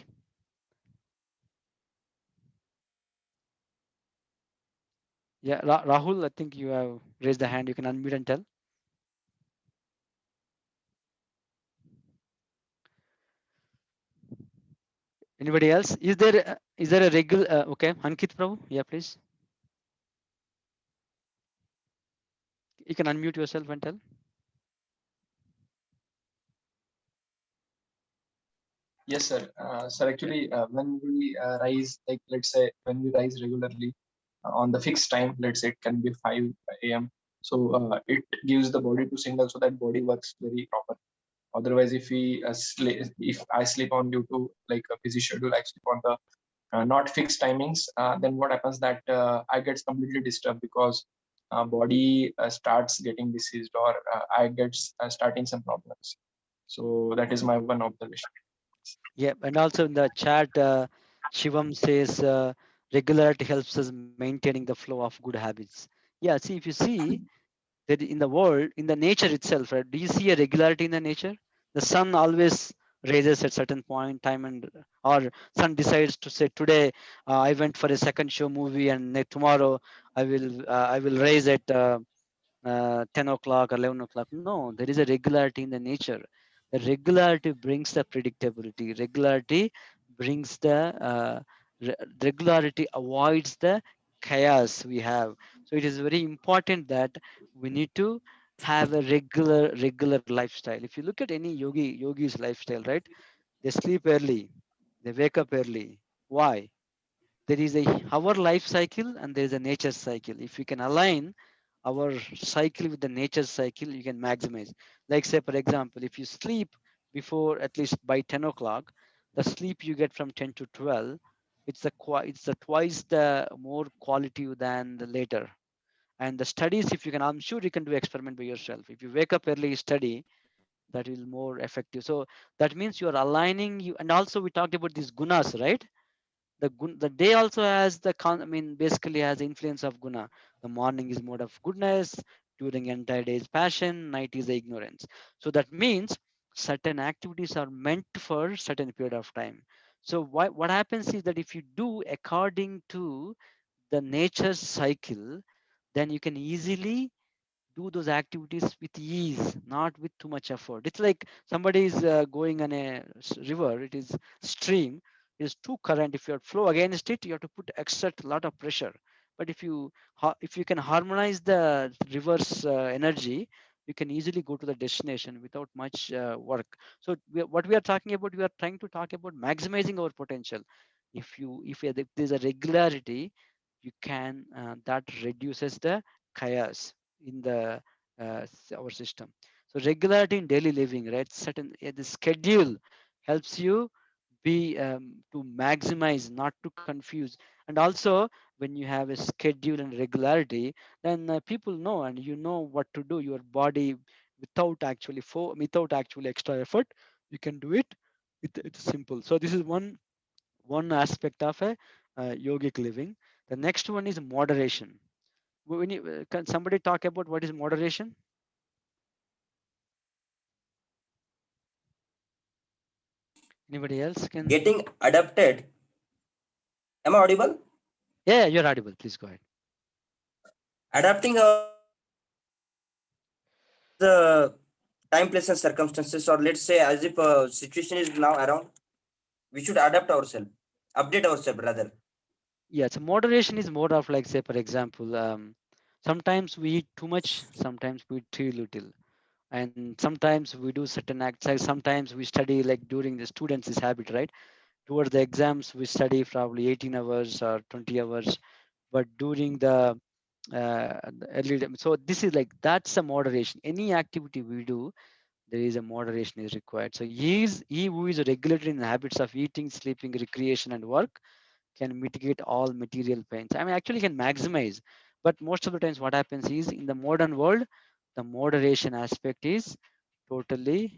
Yeah Ra- rahul i think you have raised the hand. You can unmute and tell. Anybody else? Is there is there a regular uh, okay ankit prabhu? Yeah please. You can unmute yourself and tell Yes, sir. Uh, sir, actually, uh, when we uh, rise, like let's say when we rise regularly uh, on the fixed time, let's say it can be 5 a.m. So uh, it gives the body to signal so that body works very proper. Otherwise, if we uh, sleep, if I sleep on due to like a busy schedule, I sleep on the not fixed timings, then what happens that I gets completely disturbed because body starts getting diseased or I gets uh, starting some problems. So that is my one observation. Yeah, and also in the chat, uh, Shivam says uh, regularity helps us maintaining the flow of good habits. Yeah, see if you see that in the world, in the nature itself, right? Do you see a regularity in the nature? The sun always raises at certain point time and or sun decides to say today uh, I went for a second show movie and tomorrow I will uh, I will raise at uh, uh, 10 o'clock or 11 o'clock. No, there is a regularity in the nature. Regularity brings the predictability. Regularity brings the uh, re- regularity avoids the chaos we have. So it is very important that we need to have a regular regular lifestyle. If you look at any yogi yogi's lifestyle, right? They sleep early, they wake up early. Why? There is a our life cycle and there is a nature cycle. If we can align our cycle with the nature cycle, you can maximize. Like say, for example, if you sleep before at least by 10 o'clock, the sleep you get from 10 to 12, it's qui- it's the twice the more quality than the later. And the studies, if you can, I'm sure you can do experiment by yourself. If you wake up early, study, that is more effective. So that means you are aligning you. And also we talked about these gunas, right? The gun, the day also has the con i mean basically has influence of guna. The morning is mode of goodness during entire day is passion night is ignorance. So that means certain activities are meant for certain period of time. So what, what happens is that if you do according to the nature cycle then you can easily do those activities with ease, not with too much effort. It's like somebody is uh, going on a river, it is stream, is too current. If you flow against it, you have to put exert a lot of pressure. But if you if you can harmonize the reverse uh, energy, you can easily go to the destination without much uh, work. So we, are- what we are talking about, we are trying to talk about maximizing our potential. If you if there is a regularity, you can uh, that reduces the chaos in the uh, our system. So regularity in daily living, right? Certain uh, the schedule helps you be um, to maximize, not to confuse. And also, when you have a schedule and regularity, then uh, people know and you know what to do. Your body, without actually for without actually extra effort, you can do it. it it's simple. So this is one one aspect of a uh, yogic living. The next one is moderation when you, uh, can somebody talk about what is moderation anybody else can getting adapted. Am I audible? yeah you're audible please go ahead Adapting the time, place, and circumstances, or let's say as if a situation is now around, we should adapt ourselves, update ourselves rather. yeah so moderation is more of like say for example um, sometimes we eat too much sometimes we eat too little and sometimes we do certain acts like sometimes we study like during the students this habit right? Towards the exams we study probably 18 hours or 20 hours. But during the uh, early so this is like that's a moderation. Any activity we do there is a moderation is required. So he is he who is regulated in the habits of eating sleeping recreation and work can mitigate all material pains. I mean actually can maximize. But most of the times what happens is in the modern world the moderation aspect is totally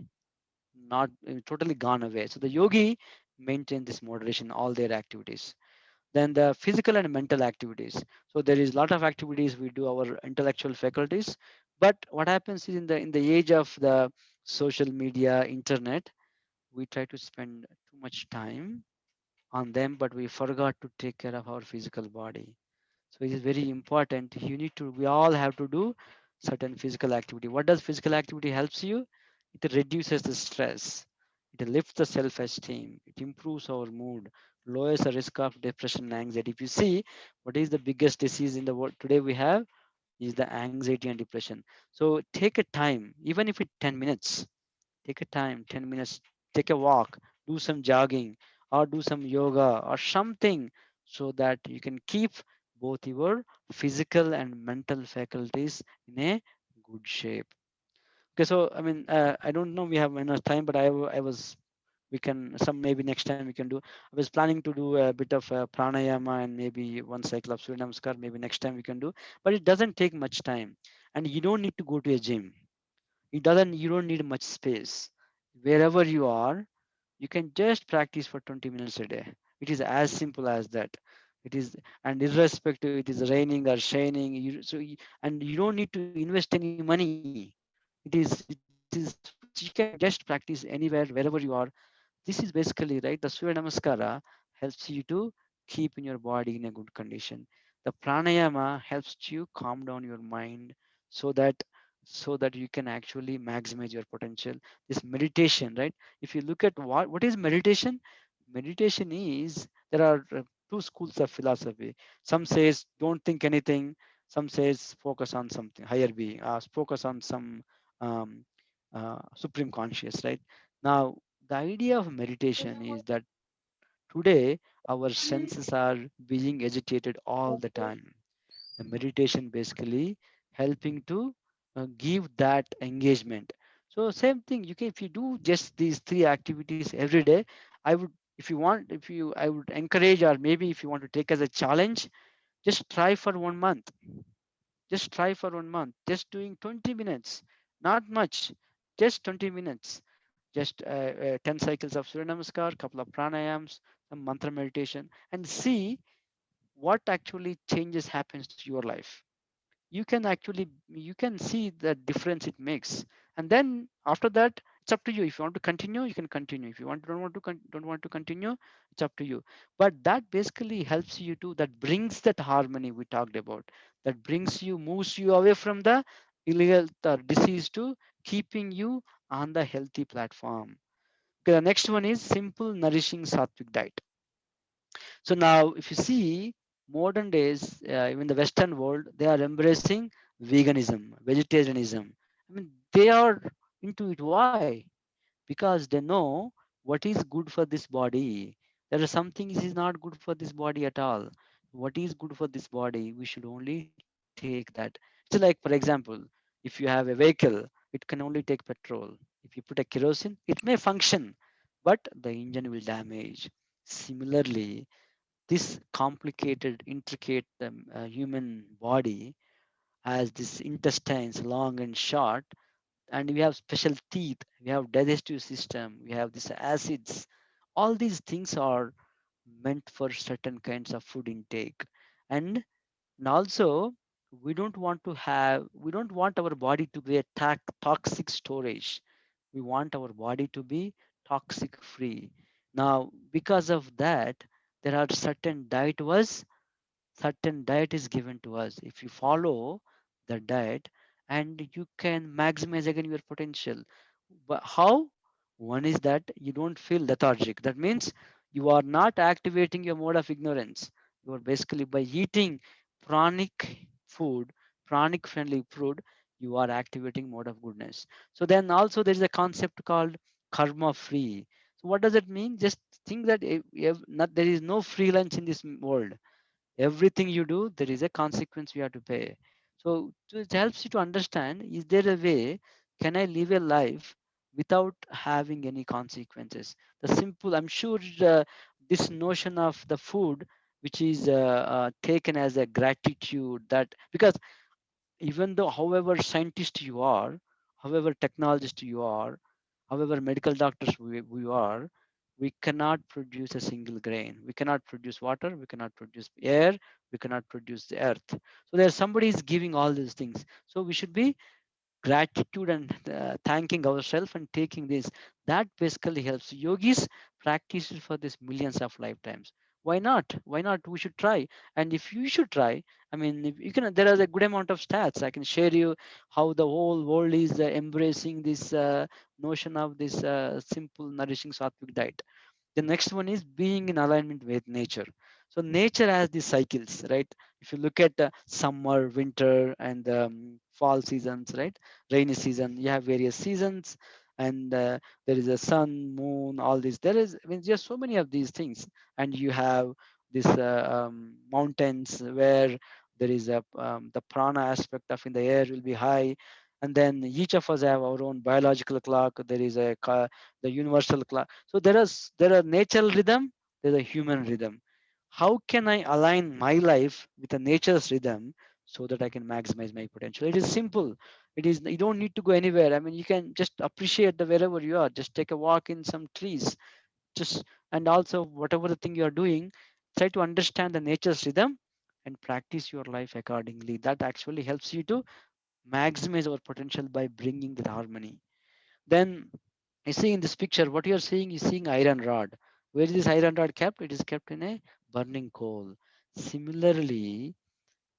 not totally gone away. So the yogi maintain this moderation all their activities. Then the physical and mental activities. So there is a lot of activities we do our intellectual faculties but what happens is in the in the age of the social media internet we try to spend too much time on them but we forgot to take care of our physical body. So it is very important. You need to we all have to do certain physical activity. What does physical activity helps you? It reduces the stress. It lifts the self-esteem. It improves our mood. Lowers the risk of depression and anxiety. If you see what is the biggest disease in the world today we have is the anxiety and depression. So take a time even if it's 10 minutes take a time 10 minutes take a walk do some jogging or do some yoga or something so that you can keep both your physical and mental faculties in a good shape. Okay so i mean uh, i don't know we have enough time but i i was we can some maybe next time we can do i was planning to do a bit of uh, pranayama and maybe one cycle of surya namaskar maybe next time we can do but it doesn't take much time. And you don't need to go to a gym. It doesn't you don't need much space. Wherever you are you can just practice for 20 minutes a day. It is as simple as that it is and irrespective it is raining or shining you so you, and you don't need to invest any money. It is it is you can just practice anywhere wherever you are. This is basically right the surya namaskara helps you to keep in your body in a good condition. The pranayama helps you calm down your mind so that so that you can actually maximize your potential. This meditation right? If you look at what what is meditation? Meditation is there are two schools of philosophy. Some says don't think anything. Some says focus on something. Higher being uh, focus on some um, uh, supreme conscious right? Now the idea of meditation is that today our senses are being agitated all the time. The meditation basically helping to uh, give that engagement. So same thing you can if you do just these three activities every day i would if you want if you i would encourage or maybe if you want to take as a challenge just try for one month. Just try for one month. Just doing 20 minutes not much just 20 minutes. Just uh, uh, 10 cycles of surya namaskar couple of pranayams some mantra meditation and see what actually changes happens to your life. You can actually you can see the difference it makes. And then after that it's up to you. If you want to continue you can continue. If you want don't want to don't want to continue it's up to you. But that basically helps you to that brings that harmony we talked about. That brings you moves you away from the illegal or disease to keeping you on the healthy platform. Okay the next one is simple nourishing sattvic diet. So now, if you see modern days, uh, even the Western world, they are embracing veganism, vegetarianism. I mean, they are into it. Why? Because they know what is good for this body. There are some things is not good for this body at all. What is good for this body, we should only take that. So, like for example, if you have a vehicle, it can only take petrol. If you put a kerosene, it may function, but the engine will damage. Similarly, this complicated, intricate um, uh, human body has this intestines long and short, and we have special teeth, we have digestive system, we have these acids. All these things are meant for certain kinds of food intake, and, and also we don't want to have we don't want our body to be a toxic storage. We want our body to be toxic free. Now, because of that, there are certain diet was certain diet is given to us if you follow the diet and you can maximize again your potential. But how? One is that you don't feel lethargic. That means you are not activating your mode of ignorance. You are basically by eating pranic food pranic friendly food you are activating mode of goodness. So then also there is a concept called karma free. So what does it mean? Just think that not, there is no free lunch in this world. Everything you do there is a consequence you have to pay so it helps you to understand is there a way can i live a life without having any consequences? The simple i'm sure uh, this notion of the food which is uh, uh, taken as a gratitude that because even though however scientist you are however technologist you are however medical doctors we, we are we cannot produce a single grain. We cannot produce water we cannot produce air we cannot produce the earth. So there's somebody is giving all these things. So we should be gratitude and uh, thanking ourselves and taking this. That basically helps yogis practice for this millions of lifetimes why not? Why not? We should try. And if you should try i mean if you can there are a good amount of stats. I can share you how the whole world is uh, embracing this uh, notion of this uh, simple nourishing sattvic diet. The next one is being in alignment with nature. So nature has these cycles right? If you look at uh, summer winter and um, fall seasons right? Rainy season you have various seasons and uh, there is a sun moon all this there is i mean just so many of these things. And you have this uh, um, mountains where there is a um, the prana aspect of in the air will be high. And then each of us have our own biological clock. There is a the universal clock. So there is there are natural rhythm there's a human rhythm. How can i align my life with the nature's rhythm so that i can maximize my potential? It is simple it is you don't need to go anywhere. I mean you can just appreciate the wherever you are. Just take a walk in some trees. Just and also whatever the thing you are doing try to understand the nature's rhythm and practice your life accordingly. That actually helps you to maximize our potential by bringing the harmony. Then you see in this picture what you are seeing is seeing iron rod. Where is this iron rod kept? It is kept in a burning coal. Similarly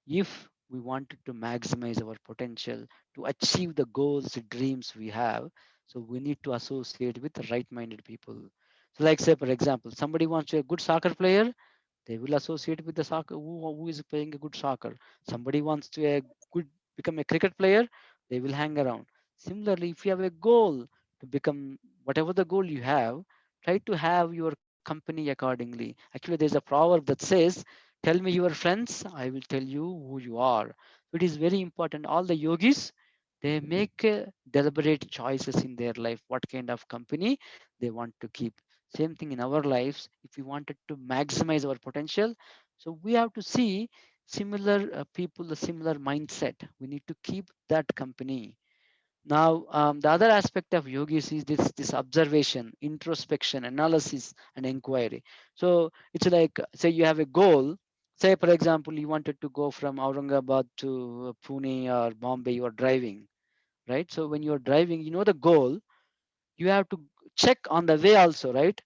if we wanted to maximize our potential to achieve the goals dreams we have. So we need to associate with the right minded people. So like say for example somebody wants to be a good soccer player they will associate with the soccer who, who is playing a good soccer. Somebody wants to a good become a cricket player they will hang around. Similarly if you have a goal to become whatever the goal you have try to have your company accordingly. Actually there's a proverb that says tell me your friends i will tell you who you are. It is very important. All the yogis they make uh, deliberate choices in their life what kind of company they want to keep. Same thing in our lives if we wanted to maximize our potential so we have to see similar uh, people a similar mindset. We need to keep that company. Now um, the other aspect of yogis is this this observation introspection analysis and inquiry. So it's like say you have a goal say for example you wanted to go from aurangabad to uh, pune or bombay you are driving right? So when you're driving you know the goal. You have to check on the way also right?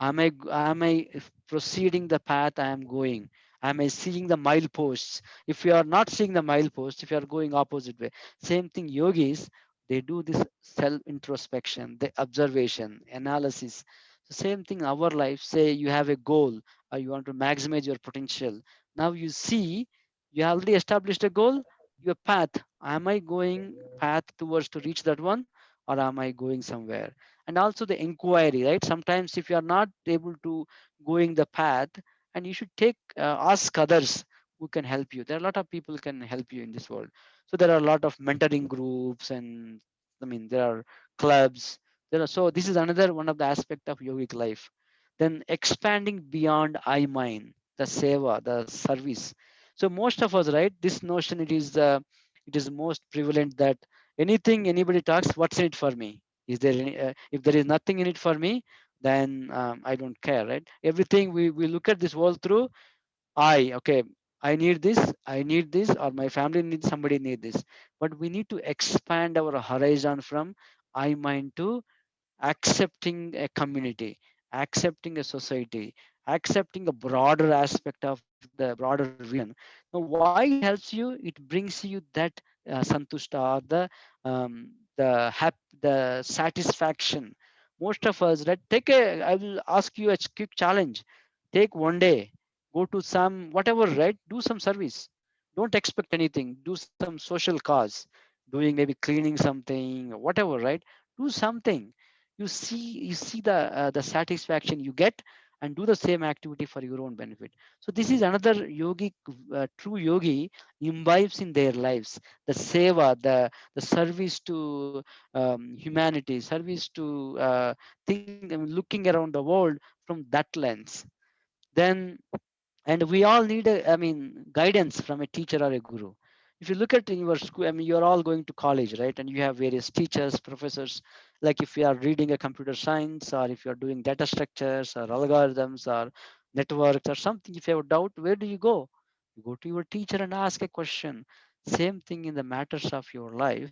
Am i am i proceeding the path i am going? Am i seeing the mileposts? If you are not seeing the mileposts if you are going opposite way same thing yogis they do this self introspection the observation analysis. Same thing our life. Say you have a goal or you want to maximize your potential. Now you see you already established a goal your path. Am i going path towards to reach that one or am i going somewhere? And also the inquiry right? Sometimes if you are not able to going the path and you should take uh, ask others who can help you. There are a lot of people can help you in this world. So there are a lot of mentoring groups and i mean there are clubs. There are so this is another one of the aspect of yogic life then expanding beyond i mine the seva the service. So most of us right this notion it is uh, it is most prevalent that anything anybody talks what's in it for me? Is there any uh, if there is nothing in it for me then um, i don't care right? Everything we, we look at this world through i okay i need this i need this or my family needs somebody need this. But we need to expand our horizon from i mind to accepting a community accepting a society accepting a broader aspect of the broader vision now why helps you? It brings you that uh, santushta the um, the hap the satisfaction. Most of us right take a i will ask you a quick challenge. Take one day go to some whatever right do some service. Don't expect anything. Do some social cause. Doing maybe cleaning something whatever right? Do something you see you see the uh, the satisfaction you get and do the same activity for your own benefit. So this is another yogi uh, true yogi imbibes in their lives the seva the the service to um, humanity service to uh, looking around the world from that lens. Then and we all need a i mean guidance from a teacher or a guru if you look at your school i mean you're all going to college right? And you have various teachers professors. Like if you are reading a computer science or if you're doing data structures or algorithms or networks or something if you have a doubt where do you go? You go to your teacher and ask a question. Same thing in the matters of your life.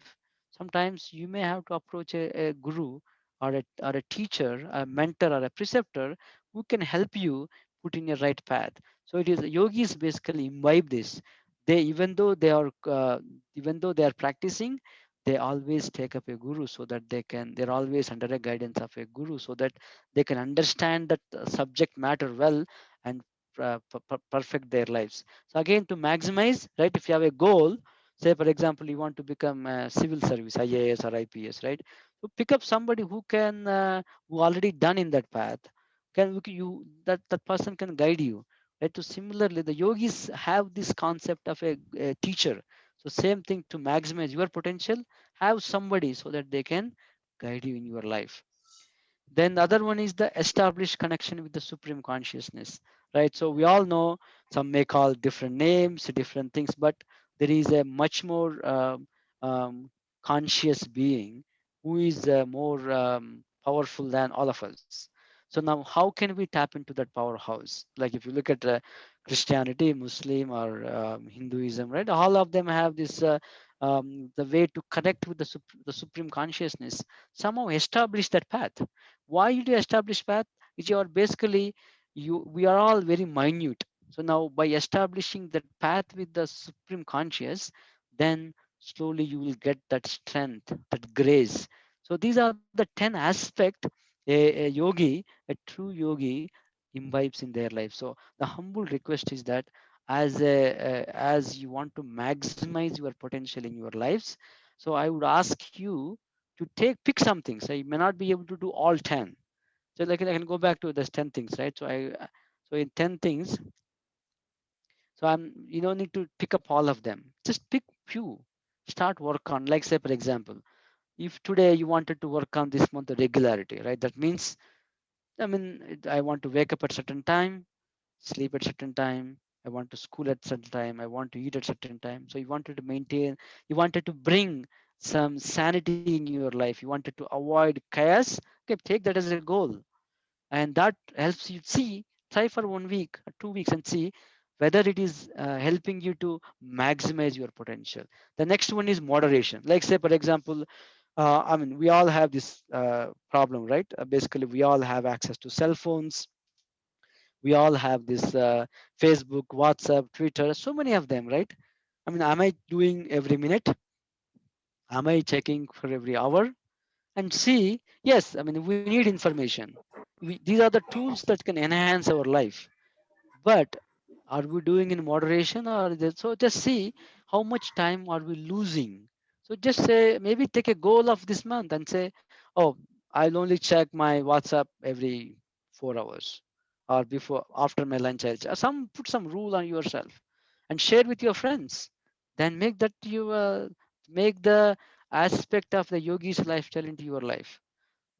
Sometimes you may have to approach a, a guru or a, or a teacher a mentor or a preceptor who can help you put in your right path. So it is yogis basically imbibe this they even though they are uh, even though they are practicing they always take up a guru so that they can they're always under a guidance of a guru so that they can understand that uh, subject matter well and uh, perfect their lives. So again to maximize right if you have a goal say for example you want to become a civil service ias or ips right? So pick up somebody who can uh, who already done in that path. Can you that that person can guide you right so similarly the yogis have this concept of a, a teacher. So same thing to maximize your potential have somebody so that they can guide you in your life. Then the other one is the established connection with the supreme consciousness. Right so we all know some may call different names different things but there is a much more um, um, conscious being who is uh, more um, powerful than all of us so now how can we tap into that powerhouse? Like if you look at uh, christianity muslim or um, hinduism right? All of them have this uh, um, the way to connect with the, sup- the supreme consciousness. Somehow establish that path. Why you establish path? Is you are basically you we are all very minute. So now by establishing that path with the supreme conscious then slowly you will get that strength that grace. So these are the 10 aspect a, a yogi a true yogi imbibes in their life. So the humble request is that as a, as you want to maximize your potential in your lives so i would ask you to take pick something so you may not be able to do all 10 so like i can go back to this 10 things right? So i so in 10 things so i'm you don't need to pick up all of them. Just pick few. Start work on like say for example if today you wanted to work on this month regularity right? That means i mean i want to wake up at certain time sleep at certain time i want to school at certain time i want to eat at certain time. So you wanted to maintain you wanted to bring some sanity in your life. You wanted to avoid chaos. Okay take that as a goal. And that helps you see try for one week or two weeks and see whether it is uh, helping you to maximize your potential. The next one is moderation. Like say for example uh, i mean we all have this uh, problem right? Uh, basically we all have access to cell phones. We all have this uh, facebook whatsapp twitter so many of them right? I mean am i doing every minute? Am i checking for every hour? And see yes i mean we need information. We, these are the tools that can enhance our life. But are we doing in moderation or is it- so just see how much time are we losing so just say maybe take a goal of this month and say oh i'll only check my whatsapp every four hours or before after my lunch i'll check. some put some rule on yourself and share with your friends. Then make that you uh, make the aspect of the yogi's lifestyle into your life.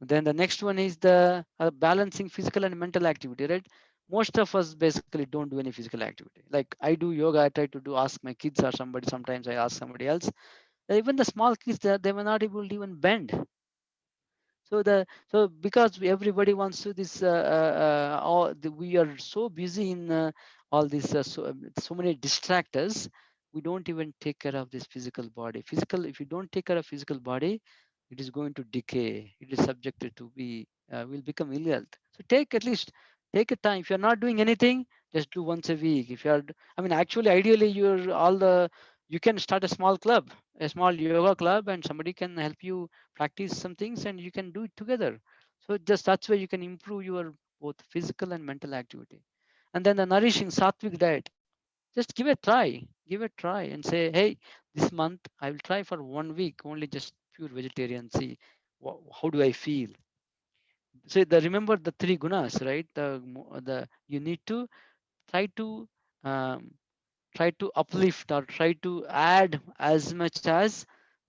Then the next one is the uh, balancing physical and mental activity right? Most of us basically don't do any physical activity. Like i do yoga i try to do ask my kids or somebody sometimes i ask somebody else even the small kids they, they were not able to even bend. So the so because everybody wants to this uh, uh, uh, all the, we are so busy in uh, all these uh, so, um, so many distractors we don't even take care of this physical body. Physical if you don't take care of physical body it is going to decay. It is subjected to be uh, will become ill health. So take at least take a time. If you're not doing anything just do once a week. If you're i mean actually ideally you're all the you can start a small club a small yoga club and somebody can help you practice some things and you can do it together. So just that's where you can improve your both physical and mental activity. And then the nourishing sattvic diet. Just give it a try give it a try and say hey this month i will try for one week only just pure vegetarian see how do i feel? So the remember the three gunas right? The the you need to try to um, try to uplift or try to add as much as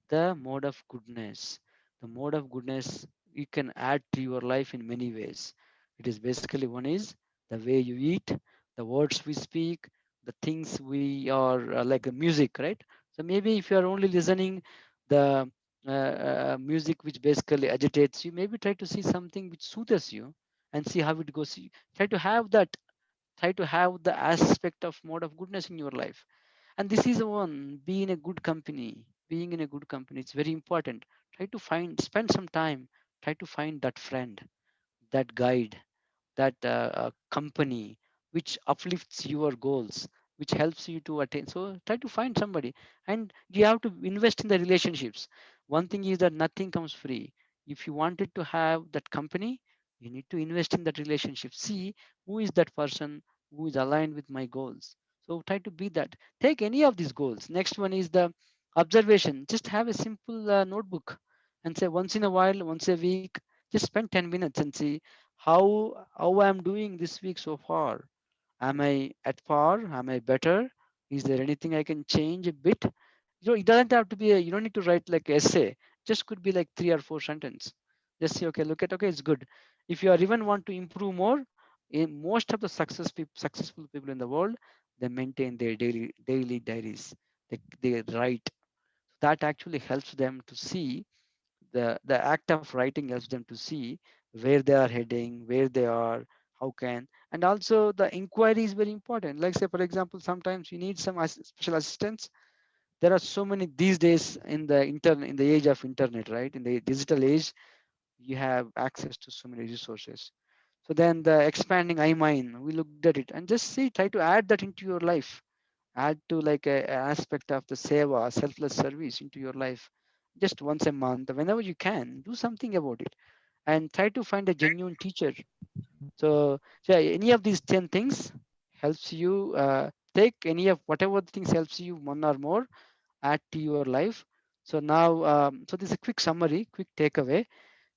the mode of goodness. The mode of goodness you can add to your life in many ways. It is basically one is the way you eat the words we speak the things we are uh, like music right? So maybe if you are only listening the uh, uh, music which basically agitates you maybe try to see something which soothes you and see how it goes. Try to have that try to have the aspect of mode of goodness in your life. And this is one be in a good company being in a good company it's very important. Try to find spend some time try to find that friend that guide that uh, uh, company which uplifts your goals which helps you to attain. So try to find somebody and you have to invest in the relationships. One thing is that nothing comes free. If you wanted to have that company you need to invest in that relationship. See who is that person who is aligned with my goals. So try to be that. Take any of these goals. Next one is the observation. Just have a simple uh, notebook and say once in a while once a week just spend 10 minutes and see how how i'm doing this week so far. Am i at par? Am i better? Is there anything i can change a bit? You know it doesn't have to be a, you don't need to write like essay. Just could be like three or four sentence. Just say okay look at okay it's good if you are even want to improve more in most of the success successful people in the world they maintain their daily daily diaries. They, they write. That actually helps them to see the the act of writing helps them to see where they are heading where they are how can and also the inquiry is very important. Like say for example sometimes you need some special assistance. There are so many these days in the internet in the age of internet right? In the digital age you have access to so many resources. So then the expanding imine we looked at it and just see try to add that into your life. Add to like a, a aspect of the seva selfless service into your life. Just once a month whenever you can do something about it and try to find a genuine teacher. So, so yeah, any of these 10 things helps you uh, take any of whatever things helps you one or more add to your life. So now um, so this is a quick summary quick takeaway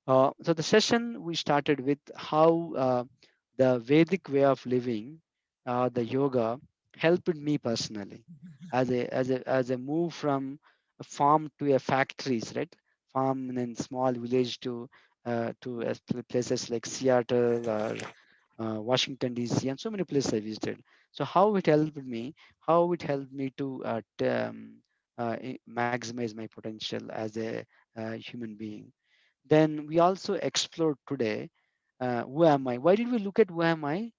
uh, so the session we started with how uh, the Vedic way of living, uh, the yoga, helped me personally as a as a as a move from a farm to a factories, right? Farm and a small village to uh, to places like Seattle or uh, Washington DC and so many places I visited. So how it helped me, how it helped me to uh, um, uh, maximize my potential as a uh, human being then we also explored today uh, who am I? Why did we look at who am I?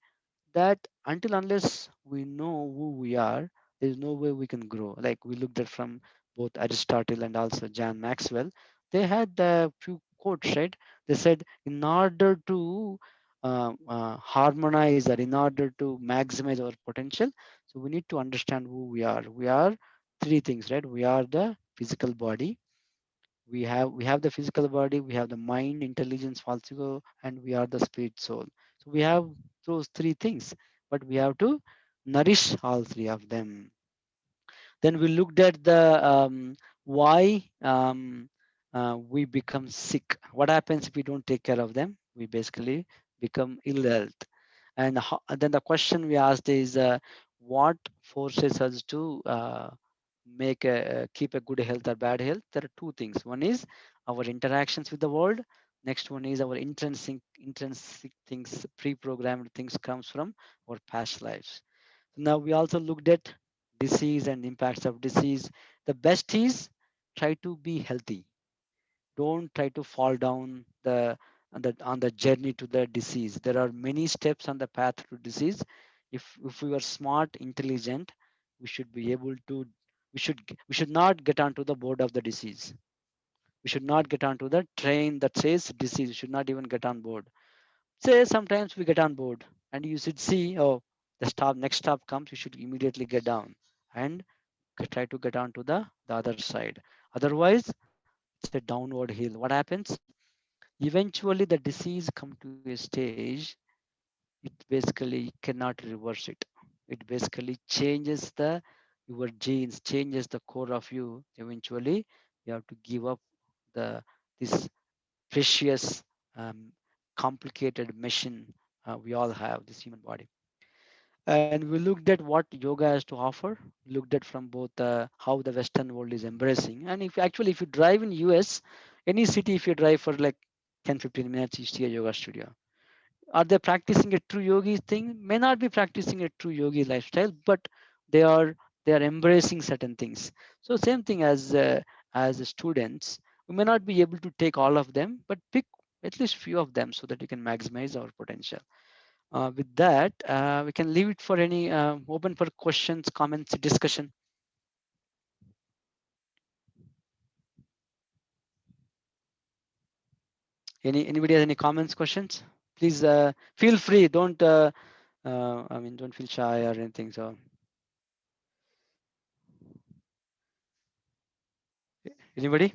That until unless we know who we are, there is no way we can grow. Like we looked at from both Aristotle and also John Maxwell, they had a few quotes, right? They said, in order to uh, uh, harmonize or in order to maximize our potential, so we need to understand who we are. We are three things, right? We are the physical body, we have we have the physical body we have the mind intelligence false ego and we are the spirit soul. So we have those three things but we have to nourish all three of them. Then we looked at the um, why um, uh, we become sick. What happens if we don't take care of them? We basically become ill health. And ho- then the question we asked is uh, what forces us to uh, make a keep a good health or bad health there are two things. One is our interactions with the world. Next one is our intrinsic intrinsic things pre-programmed things comes from our past lives. Now we also looked at disease and impacts of disease. The best is try to be healthy. Don't try to fall down the on the on the journey to the disease. There are many steps on the path to disease. If if we are smart intelligent we should be able to we should we should not get onto the board of the disease. We should not get onto the train that says disease. We should not even get on board. Say sometimes we get on board and you should see oh the stop next stop comes you should immediately get down and try to get onto the the other side. Otherwise it's a downward hill. What happens? Eventually the disease come to a stage it basically cannot reverse it. It basically changes the your genes changes the core of you eventually you have to give up the this precious um, complicated machine uh, we all have this human body. And we looked at what yoga has to offer looked at from both uh, how the western world is embracing. And if actually if you drive in us any city if you drive for like 10 15 minutes you see a yoga studio. Are they practicing a true yogi thing? May not be practicing a true yogi lifestyle but they are they are embracing certain things. So same thing as uh, as students. We may not be able to take all of them but pick at least few of them so that we can maximize our potential. Uh, with that uh, we can leave it for any uh, open for questions comments discussion. Any anybody has any comments questions? Please uh, feel free. Don't uh, i mean don't feel shy or anything so anybody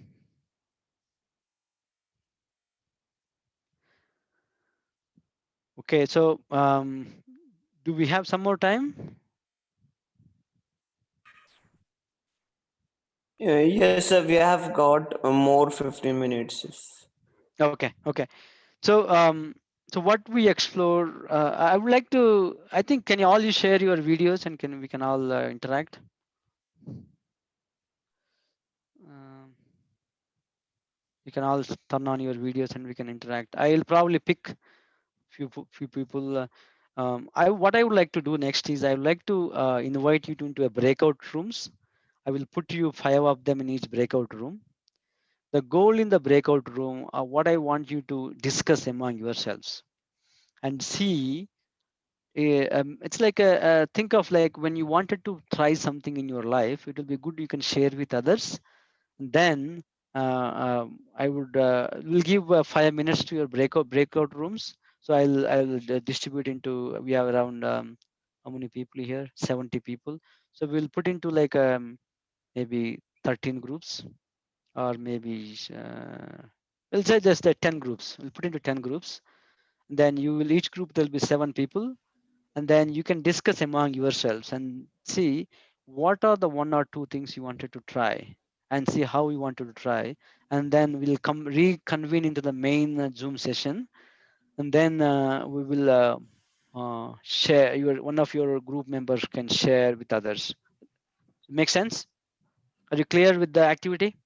okay so um do we have some more time Uh, yes, sir. We have got more 15 minutes. okay okay so um so what we explore uh, i would like to i think can you all you share your videos and can we can all uh, interact um, you can all turn on your videos and we can interact. I'll probably pick few few people uh, um, i what i would like to do next is i would like to uh, invite you to into a breakout rooms. I will put you five of them in each breakout room. The goal in the breakout room uh, what i want you to discuss among yourselves and see eh, um, it's like a, a think of like when you wanted to try something in your life it will be good you can share with others. Then uh, um, i would uh, will give uh, five minutes to your breakout breakout rooms. So i'll i'll uh, distribute into we have around um, how many people here? 70 people. So we'll put into like um, maybe 13 groups or maybe uh, we'll say just uh, 10 groups. We'll put into 10 groups. Then you will each group there'll be seven people. And then you can discuss among yourselves and see what are the one or two things you wanted to try and see how we want to try. And then we'll come reconvene into the main uh, zoom session. And then uh, we will uh, uh, share your one of your group members can share with others. Make sense? Are you clear with the activity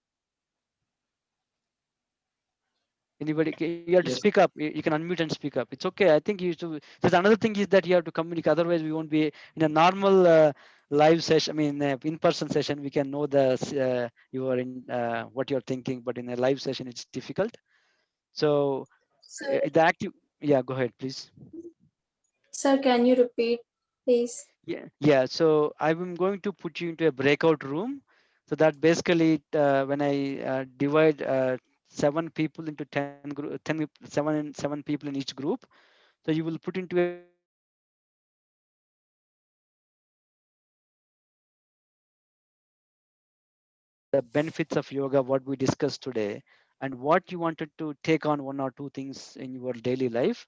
anybody you have to Yes. speak up. You you can unmute and speak up. It's okay. I think you should there's another thing is that you have to communicate. Otherwise we won't be in a normal uh, live session i mean uh, in-person session. We can know the uh, you are in uh, what you're thinking but in a live session it's difficult. So Sir, uh, the active yeah go ahead please. Sir, can you repeat, please? yeah yeah. So i'm going to put you into a breakout room. So that basically uh, when i uh, divide uh, seven people into 10 group 10 seven and seven people in each group. So you will put into a the benefits of yoga what we discussed today and what you wanted to take on one or two things in your daily life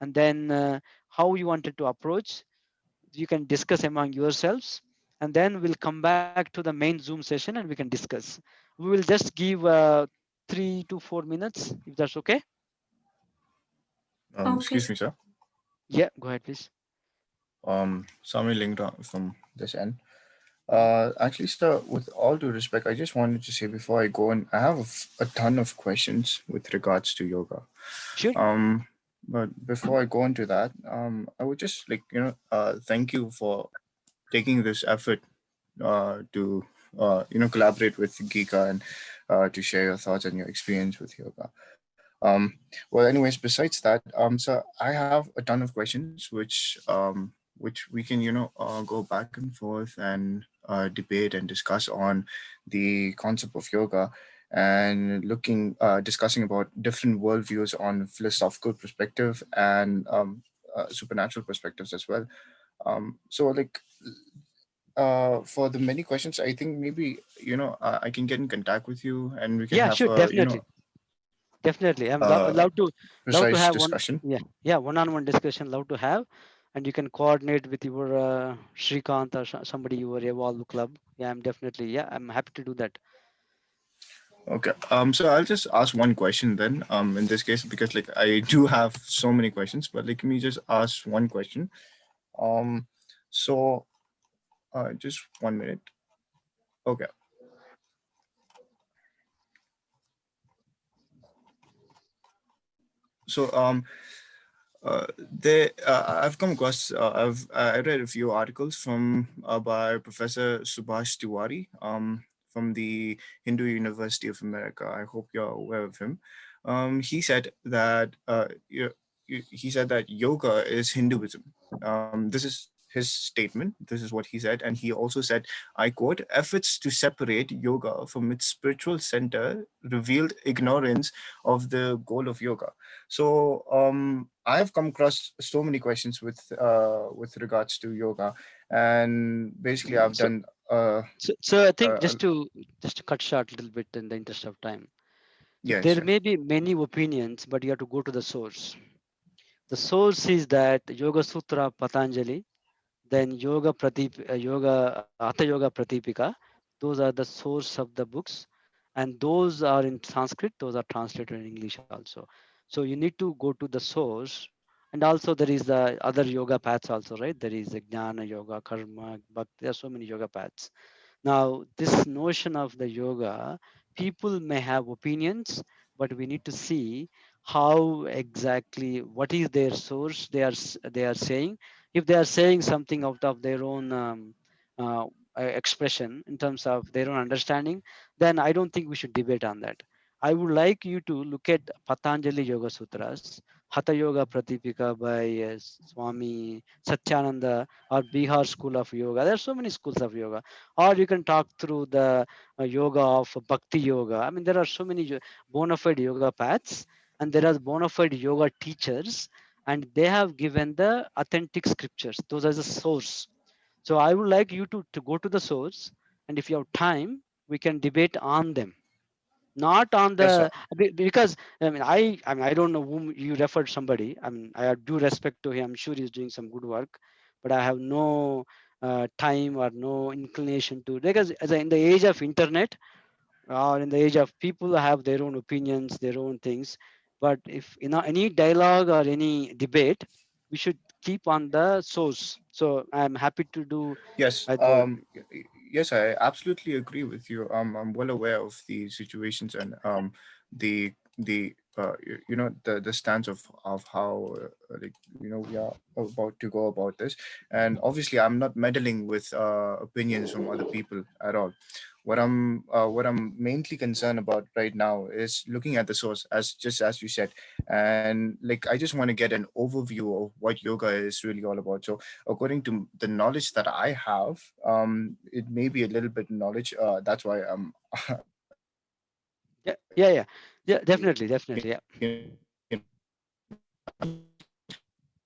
and then uh, how you wanted to approach you can discuss among yourselves and then we'll come back to the main zoom session and we can discuss. We will just give uh, three to four minutes if that's okay Um, Okay, excuse me, sir. yeah go ahead please Um, Sami Lingda from this end. Uh, actually, sir, with all due respect, I just wanted to say before I go in, I have a ton of questions with regards to yoga. sure Um, but before I go into that, um, I would just like you know, uh, thank you for taking this effort, uh, to uh, you know, collaborate with Geeka and uh, to share your thoughts and your experience with yoga. Um, well, anyways, besides that, um, so I have a ton of questions which um, which we can you know uh, go back and forth and uh, debate and discuss on the concept of yoga and looking uh, discussing about different worldviews on philosophical perspective and um, uh, supernatural perspectives as well. Um, so like uh for the many questions i think maybe you know uh, i can get in contact with you and we can yeah have sure a, definitely you know definitely i'm uh, allowed to love to have one discussion yeah yeah one-on-one discussion love to have and you can coordinate with your uh, Shrikant or so- somebody your evolve club yeah i'm definitely yeah i'm happy to do that Okay. Um. So I'll just ask one question then. Um. In this case, because like I do have so many questions, but like, let me just ask one question. Um. So, uh, just one minute. Okay. So um. Uh, they, uh, I've come across, uh, I've I read a few articles from uh, by Professor Subhash Tiwari um, from the Hindu University of America. I hope you're aware of him. Um, he said that uh, you, he said that yoga is Hinduism. Um, this is his statement. This is what he said. And he also said, I quote, efforts to separate yoga from its spiritual center revealed ignorance of the goal of yoga. So um, I've come across so many questions with uh, with regards to yoga. And basically I've So- done uh, So, so I think uh, just to just to cut short a little bit in the interest of time. yeah, there sure. may be many opinions, but you have to go to the source. The source is that Yoga Sutra Patanjali, then Yoga Pratip, uh, Yoga Hatha Yoga Pradipika. Those are the source of the books, and those are in Sanskrit. Those are translated in English also. So you need to go to the source, and also there is the other yoga paths also, right? There is the Jnana Yoga, Karma, but There are so many yoga paths. Now, this notion of the yoga, people may have opinions, but we need to see how exactly what is their source they are they are saying. If they are saying something out of their own um, uh, expression in terms of their own understanding, then I don't think we should debate on that. I would like you to look at Patanjali Yoga Sutras, Hatha Yoga Pradipika by uh, Swami Satyananda or Bihar School of Yoga. There are so many schools of yoga or you can talk through the uh, yoga of bhakti yoga i mean there are so many bona fide yoga paths and there are bona fide yoga teachers and they have given the authentic scriptures. Those are the source. So i would like you to, to go to the source and if you have time we can debate on them. Not on the be- because i mean i i mean i don't know whom you referred somebody. I mean i have due respect to him. I'm sure he's doing some good work but i have no uh, time or no inclination to because as in the age of internet or in the age of people have their own opinions their own things but if in any dialogue or any debate we should keep on the source so i'm happy to do Yes, um, yes, I absolutely agree with you. Um, I'm well aware of the situations and um, the the uh, you know the the stance of of how uh, like you know we are about to go about this. And obviously, I'm not meddling with uh, opinions from other people at all. What I'm uh, what I'm mainly concerned about right now is looking at the source, as just as you said, and like I just want to get an overview of what yoga is really all about. So according to the knowledge that I have, um, it may be a little bit knowledge. Uh, that's why I'm. yeah yeah yeah yeah definitely definitely yeah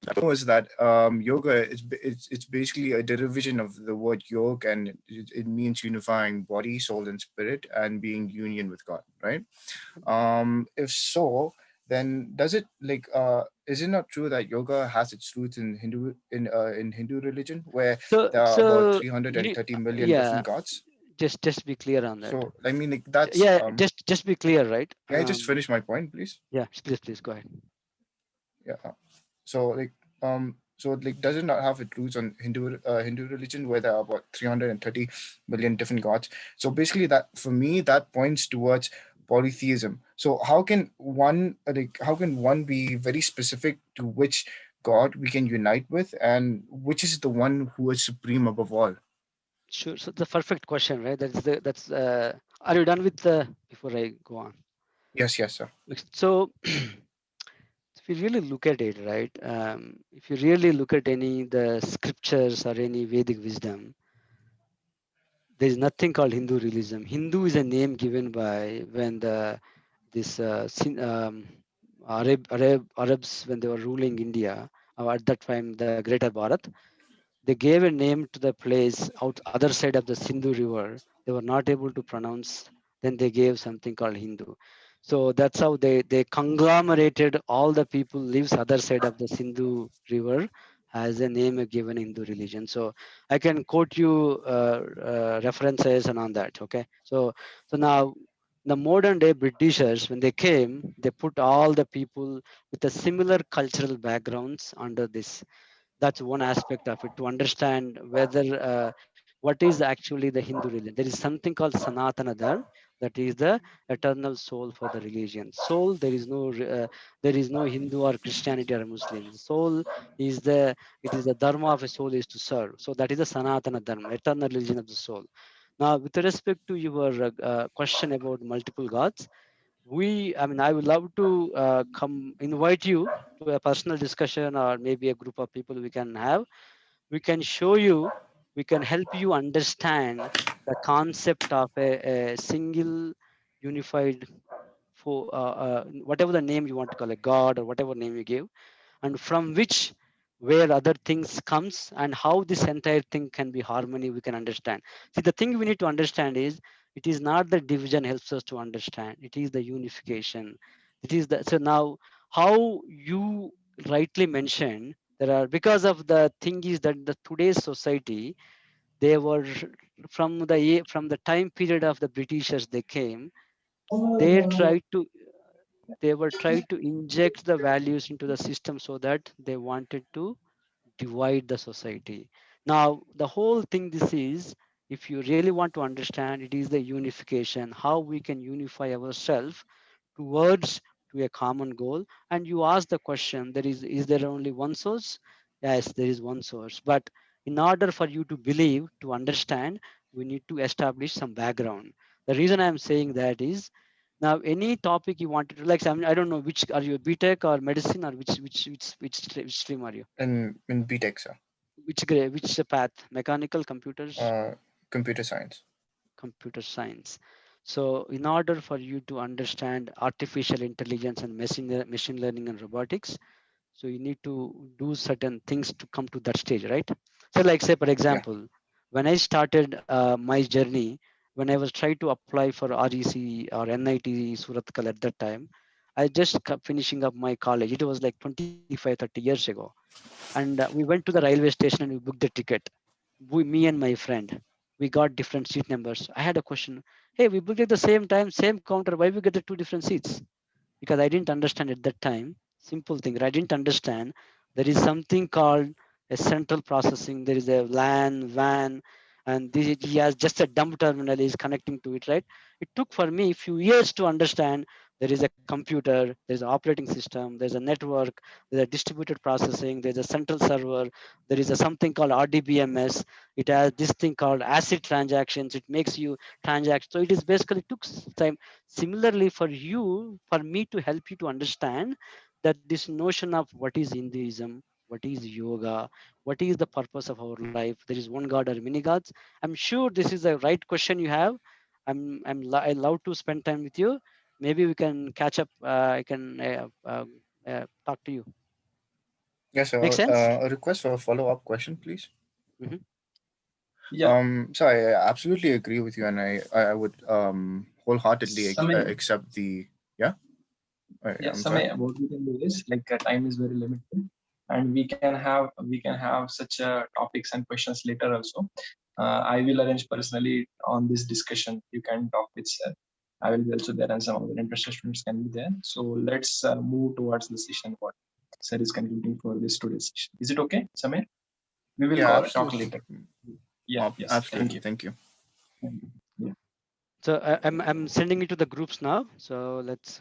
you know, I know is that um, yoga is it's, it's basically a derivation of the word yoga, and it, it means unifying body, soul, and spirit, and being union with God. Right? Um, if so, then does it like uh, is it not true that yoga has its roots in Hindu in uh, in Hindu religion, where so there are so about three hundred you and need, thirty million yeah different gods? just just be clear on that So I mean, like that's yeah um. just just be clear right Can I just um, finish my point, please? yeah please please go ahead Yeah. So like um so like does it not have its roots on Hindu uh, Hindu religion where there are about 330 million different gods? So basically that for me that points towards polytheism. So how can one like how can one be very specific to which god we can unite with and which is the one who is supreme above all? Sure. So the perfect question, right? That's the that's. Uh, are you done with the before I go on? Yes, yes, sir. So, if you really look at it, right? Um, if you really look at any the scriptures or any Vedic wisdom, there is nothing called Hindu realism. Hindu is a name given by when the this uh, um, Arab, Arab Arabs when they were ruling India uh, at that time the Greater Bharat they gave a name to the place out other side of the Sindhu River. They were not able to pronounce. Then they gave something called Hindu. So that's how they they conglomerated all the people lives other side of the Sindhu River as a name given Hindu religion. So I can quote you uh, uh, references and on that. Okay. So so now the modern day Britishers, when they came, they put all the people with the similar cultural backgrounds under this. That's one aspect of it to understand whether uh, what is actually the Hindu religion. There is something called Sanatana Dharma, that is the eternal soul for the religion. Soul, there is no uh, there is no Hindu or Christianity or Muslim. Soul is the it is the dharma of a soul is to serve. So that is the Sanatana Dharma, eternal religion of the soul. Now, with respect to your uh, uh, question about multiple gods, we, I mean, I would love to uh, come invite you to a personal discussion or maybe a group of people we can have. We can show you, we can help you understand the concept of a, a single unified for uh, uh, whatever the name you want to call a god or whatever name you give and from which where other things comes and how this entire thing can be harmony we can understand. See the thing we need to understand is it is not the division helps us to understand it is the unification. It is the so now how you rightly mentioned there are because of the thing is that the today's society they were from the from the time period of the britishers they came. They tried to they were trying to inject the values into the system so that they wanted to divide the society. Now the whole thing this is if you really want to understand it is the unification how we can unify ourselves towards to a common goal. And you ask the question there is is there only one source? Yes there is one source. But in order for you to believe to understand we need to establish some background. The reason i'm saying that is now any topic you wanted to like I, mean, I don't know which are you BTech or medicine or which which which which, which stream are you? In in BTech, sir. which grade which path? Mechanical computers? Uh, computer science. computer science. So in order for you to understand artificial intelligence and machine machine learning and robotics so you need to do certain things to come to that stage right so like say for example when i started uh, my journey when i was trying to apply for rec or nit Surathkal at that time i just finishing up my college. It was like 25 30 years ago. And uh, we went to the railway station and we booked the ticket. We, me and my friend we got different seat numbers. I had a question hey we booked at the same time same counter. Why we get the two different seats? Because i didn't understand at that time. Simple thing i didn't understand. There is something called a central processing there is a lan wan and this, he has just a dumb terminal is connecting to it right? It took for me a few years to understand there is a computer there's an operating system there's a network there's a distributed processing there's a central server there is a something called rdbms it has this thing called acid transactions. It makes you transact. So it is basically took time. Similarly for you for me to help you to understand that this notion of what is hinduism what is yoga what is the purpose of our life there is one god or many gods i'm sure this is the right question you have i'm i'm lo- i love to spend time with you maybe we can catch up uh, i can uh, uh, uh, talk to you Yes, sir. Make sense? Uh, a request for a follow-up question, please. Yeah. Um, so I I absolutely agree with you, and I I would um wholeheartedly ex- uh, Samay. accept the yeah. Yeah I'm Samay, what we can do is like uh, time is very limited and we can have we can have such uh, topics and questions later also. Uh, i will arrange personally on this discussion. You can talk with sir. I will be also there and some other interested students can be there. So let's uh, move towards the session. What sir is concluding for this today's session. Is it okay Samir? we will Yeah, talk absolutely. later. Yeah Ab- yes. Thank you. Thank you. yeah. So I, i'm i'm sending it to the groups now. So let's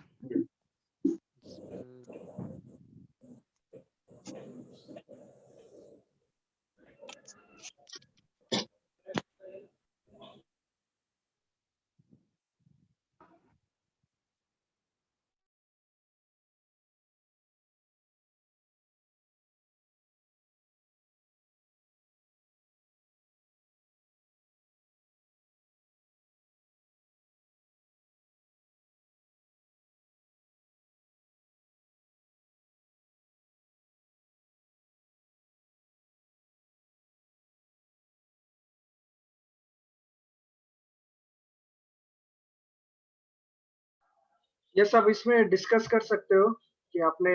ये सब इसमें discuss कर सकते हो कि आपने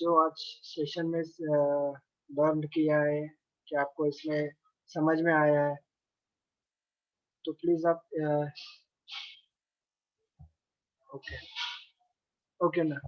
जो आज सेशन में लर्न किया है, कि आपको इसमें समझ में आया है। तो प्लीज़ आप ओके ओके ना